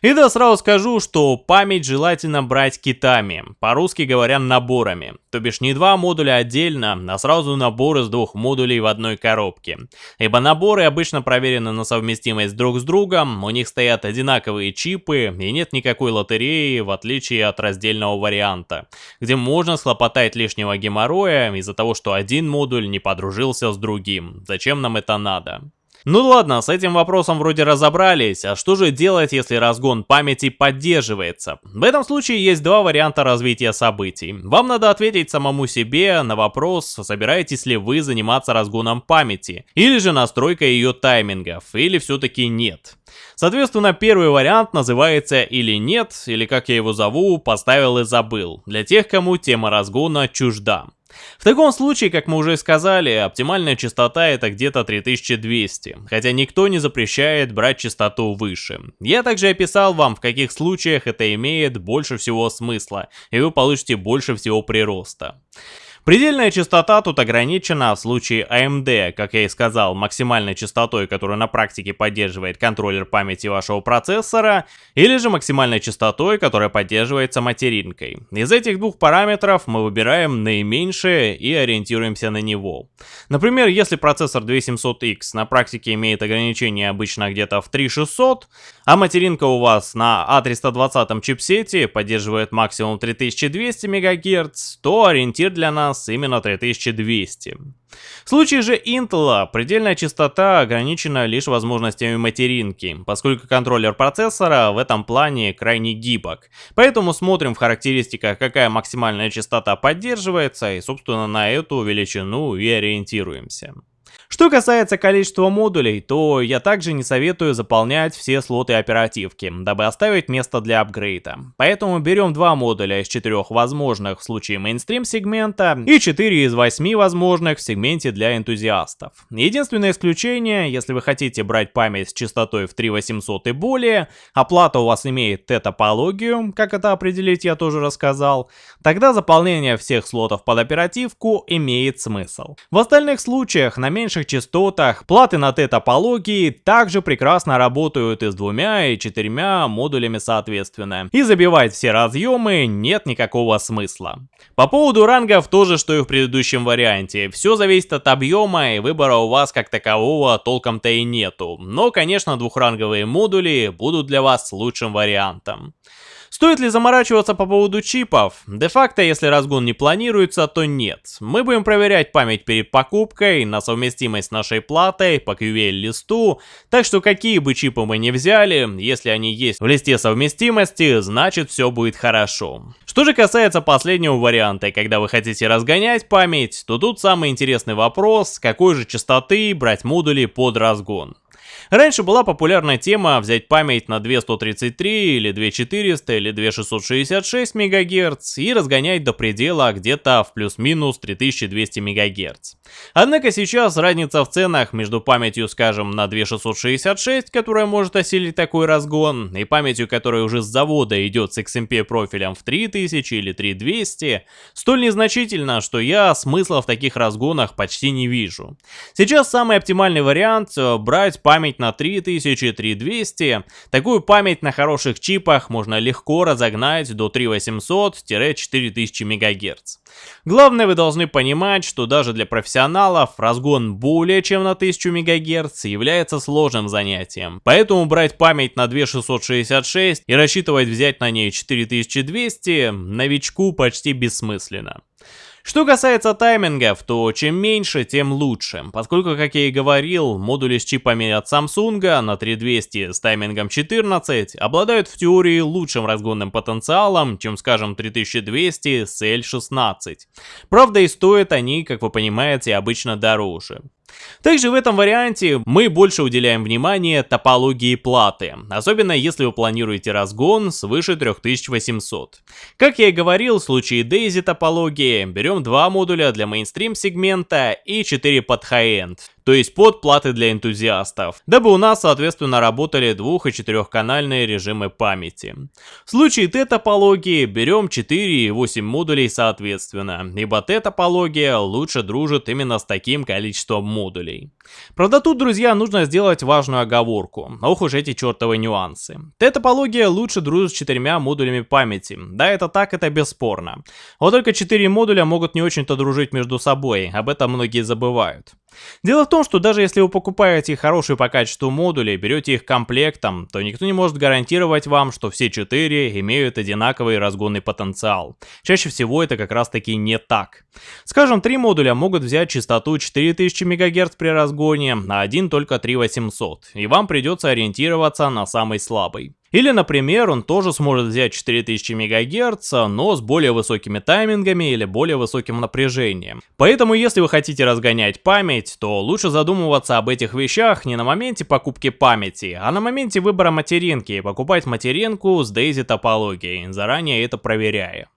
И да, сразу скажу, что память желательно брать китами, по-русски говоря наборами. То бишь не два модуля отдельно, а сразу набор из двух модулей в одной коробке. Ибо наборы обычно проверены на совместимость друг с другом, у них стоят одинаковые чипы и нет никакой лотереи, в отличие от раздельного варианта, где можно схлопотать лишнего геморроя из-за того, что один модуль не подружился с другим. Зачем нам это надо? Ну ладно, с этим вопросом вроде разобрались, а что же делать, если разгон памяти поддерживается? В этом случае есть два варианта развития событий. Вам надо ответить самому себе на вопрос, собираетесь ли вы заниматься разгоном памяти, или же настройкой ее таймингов, или все-таки нет. Соответственно, первый вариант называется или нет, или как я его зову, поставил и забыл, для тех, кому тема разгона чужда. В таком случае, как мы уже сказали, оптимальная частота это где-то 3200, хотя никто не запрещает брать частоту выше. Я также описал вам, в каких случаях это имеет больше всего смысла, и вы получите больше всего прироста. Предельная частота тут ограничена в случае AMD, как я и сказал, максимальной частотой, которую на практике поддерживает контроллер памяти вашего процессора, или же максимальной частотой, которая поддерживается материнкой. Из этих двух параметров мы выбираем наименьшее и ориентируемся на него. Например, если процессор 2700X на практике имеет ограничение обычно где-то в 3600, а материнка у вас на A320 чипсете поддерживает максимум 3200 МГц, то ориентир для нас нас именно 3200. В случае же Intel предельная частота ограничена лишь возможностями материнки, поскольку контроллер процессора в этом плане крайне гибок. Поэтому смотрим в характеристиках, какая максимальная частота поддерживается, и собственно на эту величину и ориентируемся. Что касается количества модулей, то я также не советую заполнять все слоты оперативки, дабы оставить место для апгрейда. Поэтому берем два модуля из четырех возможных в случае мейнстрим сегмента и 4 из 8 возможных в сегменте для энтузиастов. Единственное исключение, если вы хотите брать память с частотой в 3800 и более, оплата у вас имеет Т-топологию, как это определить я тоже рассказал, тогда заполнение всех слотов под оперативку имеет смысл. В остальных случаях на меньших частотах платы на Т-топологии также прекрасно работают и с двумя и четырьмя модулями соответственно. И забивать все разъемы нет никакого смысла. По поводу рангов тоже, что и в предыдущем варианте. Все зависит от объема и выбора у вас как такового толком-то и нету. Но, конечно, двухранговые модули будут для вас лучшим вариантом. Стоит ли заморачиваться по поводу чипов? Де-факто, если разгон не планируется, то нет. Мы будем проверять память перед покупкой, на совместимость с нашей платой, по QVL-листу, так что какие бы чипы мы не взяли, если они есть в листе совместимости, значит все будет хорошо. Что же касается последнего варианта, когда вы хотите разгонять память, то тут самый интересный вопрос, какой же частоты брать модули под разгон. Раньше была популярная тема взять память на 2133 или 2400 или 2666 МГц и разгонять до предела где-то в плюс-минус 3200 МГц. Однако сейчас разница в ценах между памятью, скажем, на 2666, которая может осилить такой разгон, и памятью, которая уже с завода идет с XMP профилем в 3000 или 3200, столь незначительно, что я смысла в таких разгонах почти не вижу. Сейчас самый оптимальный вариант э, брать память память на 3000-3200. Такую память на хороших чипах можно легко разогнать до 3800-4000 МГц. Главное, вы должны понимать, что даже для профессионалов разгон более чем на 1000 МГц является сложным занятием. Поэтому брать память на 2666 и рассчитывать взять на ней 4200 новичку почти бессмысленно. Что касается таймингов, то чем меньше, тем лучше, поскольку, как я и говорил, модули с чипами от Samsung на 3200 с таймингом 14 обладают в теории лучшим разгонным потенциалом, чем, скажем, 3200 с L16. Правда и стоят они, как вы понимаете, обычно дороже. Также в этом варианте мы больше уделяем внимание топологии платы, особенно если вы планируете разгон свыше 3800. Как я и говорил, в случае Daisy топологии берем два модуля для мейнстрим сегмента и 4 под high-end то есть под платы для энтузиастов, дабы у нас соответственно работали двух- и четырехканальные режимы памяти. В случае Т-топологии берем 4 и 8 модулей соответственно, ибо Т-топология лучше дружит именно с таким количеством модулей. Правда тут, друзья, нужно сделать важную оговорку, ох уж эти чертовы нюансы. Т-топология лучше дружит с четырьмя модулями памяти, да это так, это бесспорно. Вот только 4 модуля могут не очень-то дружить между собой, об этом многие забывают. Дело в том, что даже если вы покупаете хорошие по качеству модули, берете их комплектом, то никто не может гарантировать вам, что все четыре имеют одинаковый разгонный потенциал. Чаще всего это как раз таки не так. Скажем, три модуля могут взять частоту 4000 МГц при разгоне, а один только 3800, и вам придется ориентироваться на самый слабый. Или, например, он тоже сможет взять 4000 МГц, но с более высокими таймингами или более высоким напряжением. Поэтому, если вы хотите разгонять память, то лучше задумываться об этих вещах не на моменте покупки памяти, а на моменте выбора материнки и покупать материнку с DAISY топологией, заранее это проверяя.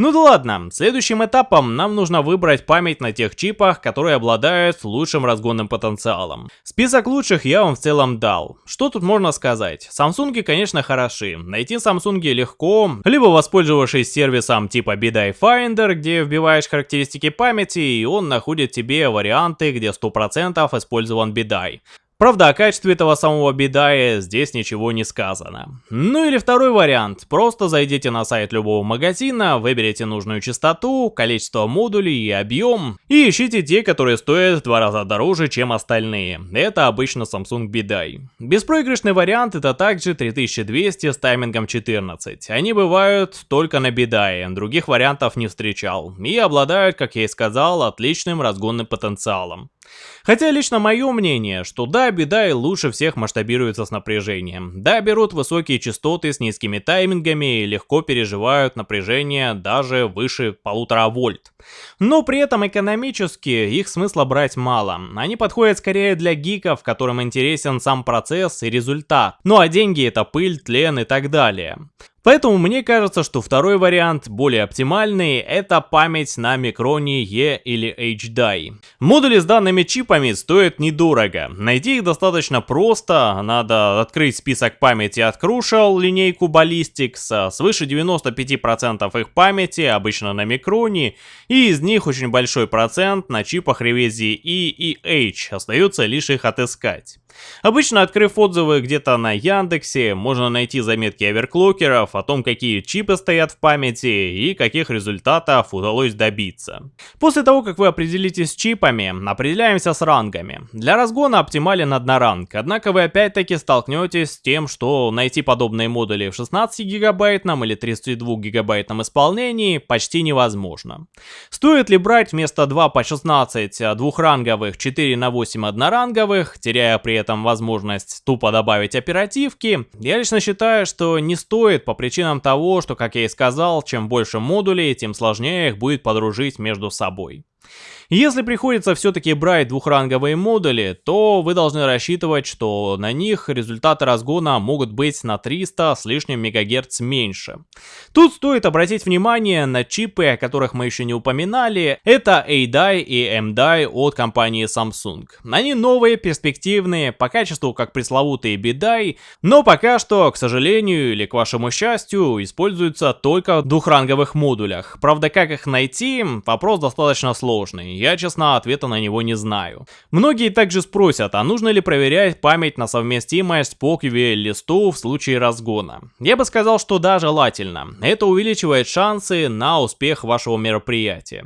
Ну да ладно, следующим этапом нам нужно выбрать память на тех чипах, которые обладают лучшим разгонным потенциалом. Список лучших я вам в целом дал. Что тут можно сказать? Samsung, конечно, хороши. Найти Samsung легко, либо воспользовавшись сервисом типа BDI Finder, где вбиваешь характеристики памяти, и он находит тебе варианты, где 100% использован BDI. Правда, о качестве этого самого бедая здесь ничего не сказано. Ну или второй вариант. Просто зайдите на сайт любого магазина, выберите нужную частоту, количество модулей и объем, и ищите те, которые стоят в два раза дороже, чем остальные. Это обычно Samsung Bidai. Беспроигрышный вариант это также 3200 с таймингом 14. Они бывают только на Bidai, других вариантов не встречал. И обладают, как я и сказал, отличным разгонным потенциалом. Хотя лично мое мнение, что да, беда и лучше всех масштабируется с напряжением. Да, берут высокие частоты с низкими таймингами и легко переживают напряжение даже выше полутора вольт. Но при этом экономически их смысла брать мало. Они подходят скорее для гиков, которым интересен сам процесс и результат. Ну а деньги это пыль, тлен и так далее. Поэтому мне кажется, что второй вариант, более оптимальный, это память на микроне E или HDI. Модули с данными чипами стоят недорого. Найти их достаточно просто, надо открыть список памяти от Crucial, линейку Ballistics, свыше 95% их памяти обычно на микроне, и из них очень большой процент на чипах ревизии E и H, остается лишь их отыскать. Обычно, открыв отзывы где-то на Яндексе, можно найти заметки оверклокеров о том, какие чипы стоят в памяти и каких результатов удалось добиться. После того, как вы определитесь с чипами, определяемся с рангами. Для разгона оптимален одноранг, однако вы опять-таки столкнетесь с тем, что найти подобные модули в 16 гигабайтном или 32 гигабайтном исполнении почти невозможно. Стоит ли брать вместо 2 по 16 двухранговых 4 на 8 одноранговых, теряя при этом возможность тупо добавить оперативки, я лично считаю, что не стоит по причинам того, что, как я и сказал, чем больше модулей, тем сложнее их будет подружить между собой. Если приходится все-таки брать двухранговые модули, то вы должны рассчитывать, что на них результаты разгона могут быть на 300 с лишним МГц меньше. Тут стоит обратить внимание на чипы, о которых мы еще не упоминали. Это A-Die и M-Die от компании Samsung. Они новые, перспективные, по качеству как пресловутые B-Die, но пока что, к сожалению или к вашему счастью, используются только в двухранговых модулях. Правда, как их найти, вопрос достаточно сложный я, честно, ответа на него не знаю. Многие также спросят, а нужно ли проверять память на совместимость по QVL-листу в случае разгона. Я бы сказал, что да, желательно. Это увеличивает шансы на успех вашего мероприятия.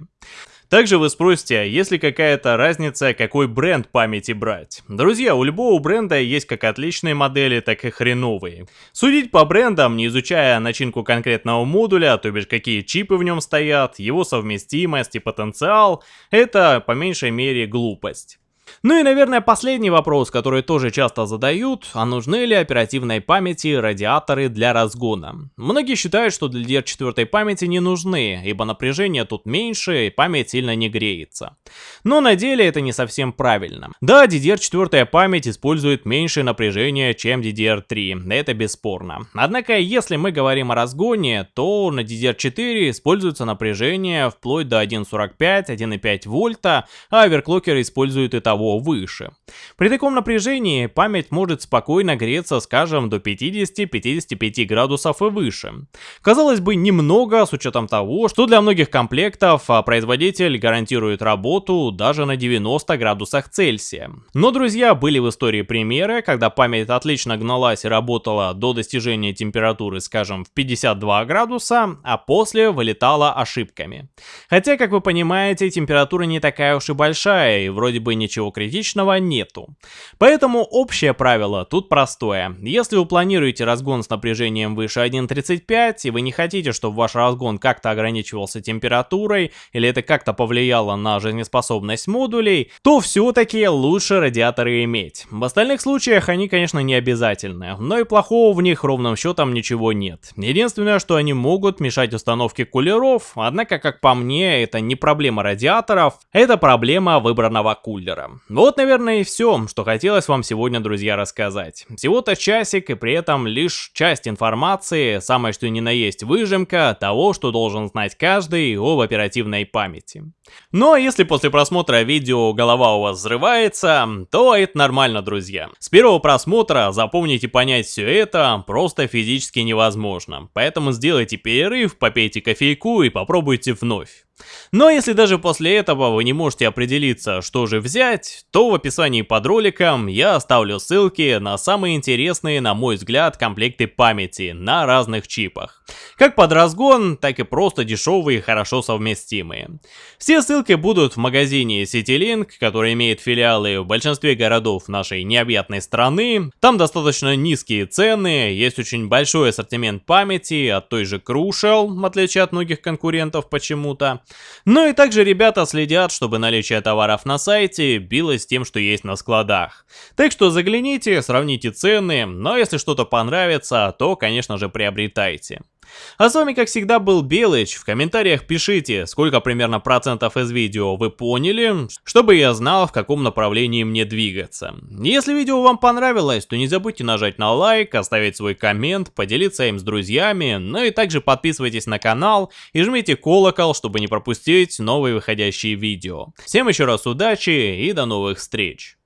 Также вы спросите, а есть ли какая-то разница, какой бренд памяти брать? Друзья, у любого бренда есть как отличные модели, так и хреновые. Судить по брендам, не изучая начинку конкретного модуля, то бишь какие чипы в нем стоят, его совместимость и потенциал, это по меньшей мере глупость. Ну и, наверное, последний вопрос, который тоже часто задают, а нужны ли оперативной памяти радиаторы для разгона? Многие считают, что для DDR4 памяти не нужны, ибо напряжение тут меньше и память сильно не греется. Но на деле это не совсем правильно. Да, DDR4 память использует меньшее напряжение, чем DDR3, это бесспорно. Однако, если мы говорим о разгоне, то на DDR4 используется напряжение вплоть до 1.45-1.5 вольта, а оверклокеры используют и того выше. При таком напряжении память может спокойно греться, скажем, до 50-55 градусов и выше. Казалось бы, немного с учетом того, что для многих комплектов а, производитель гарантирует работу даже на 90 градусах Цельсия. Но, друзья, были в истории примеры, когда память отлично гналась и работала до достижения температуры, скажем, в 52 градуса, а после вылетала ошибками. Хотя, как вы понимаете, температура не такая уж и большая, и вроде бы ничего критичного нету. Поэтому общее правило тут простое. Если вы планируете разгон с напряжением выше 1.35 и вы не хотите, чтобы ваш разгон как-то ограничивался температурой или это как-то повлияло на жизнеспособность модулей, то все-таки лучше радиаторы иметь. В остальных случаях они, конечно, не обязательны, но и плохого в них ровным счетом ничего нет. Единственное, что они могут мешать установке кулеров, однако, как по мне, это не проблема радиаторов, это проблема выбранного кулера. Вот, наверное, и все, что хотелось вам сегодня, друзья, рассказать. Всего-то часик, и при этом лишь часть информации, самое что ни на есть выжимка того, что должен знать каждый об оперативной памяти. Но если после просмотра видео голова у вас взрывается, то это нормально, друзья. С первого просмотра запомнить и понять все это просто физически невозможно. Поэтому сделайте перерыв, попейте кофейку и попробуйте вновь. Но если даже после этого вы не можете определиться, что же взять, то в описании под роликом я оставлю ссылки на самые интересные, на мой взгляд, комплекты памяти на разных чипах. Как под разгон, так и просто дешевые и хорошо совместимые. Все ссылки будут в магазине CityLink, который имеет филиалы в большинстве городов нашей необъятной страны. Там достаточно низкие цены, есть очень большой ассортимент памяти от той же Crucial, в отличие от многих конкурентов почему-то. Ну и также ребята следят, чтобы наличие товаров на сайте билось тем, что есть на складах. Так что загляните, сравните цены, но если что-то понравится, то конечно же приобретайте. А с вами, как всегда, был Белыч. В комментариях пишите, сколько примерно процентов из видео вы поняли, чтобы я знал, в каком направлении мне двигаться. Если видео вам понравилось, то не забудьте нажать на лайк, оставить свой коммент, поделиться им с друзьями, ну и также подписывайтесь на канал и жмите колокол, чтобы не пропустить новые выходящие видео. Всем еще раз удачи и до новых встреч!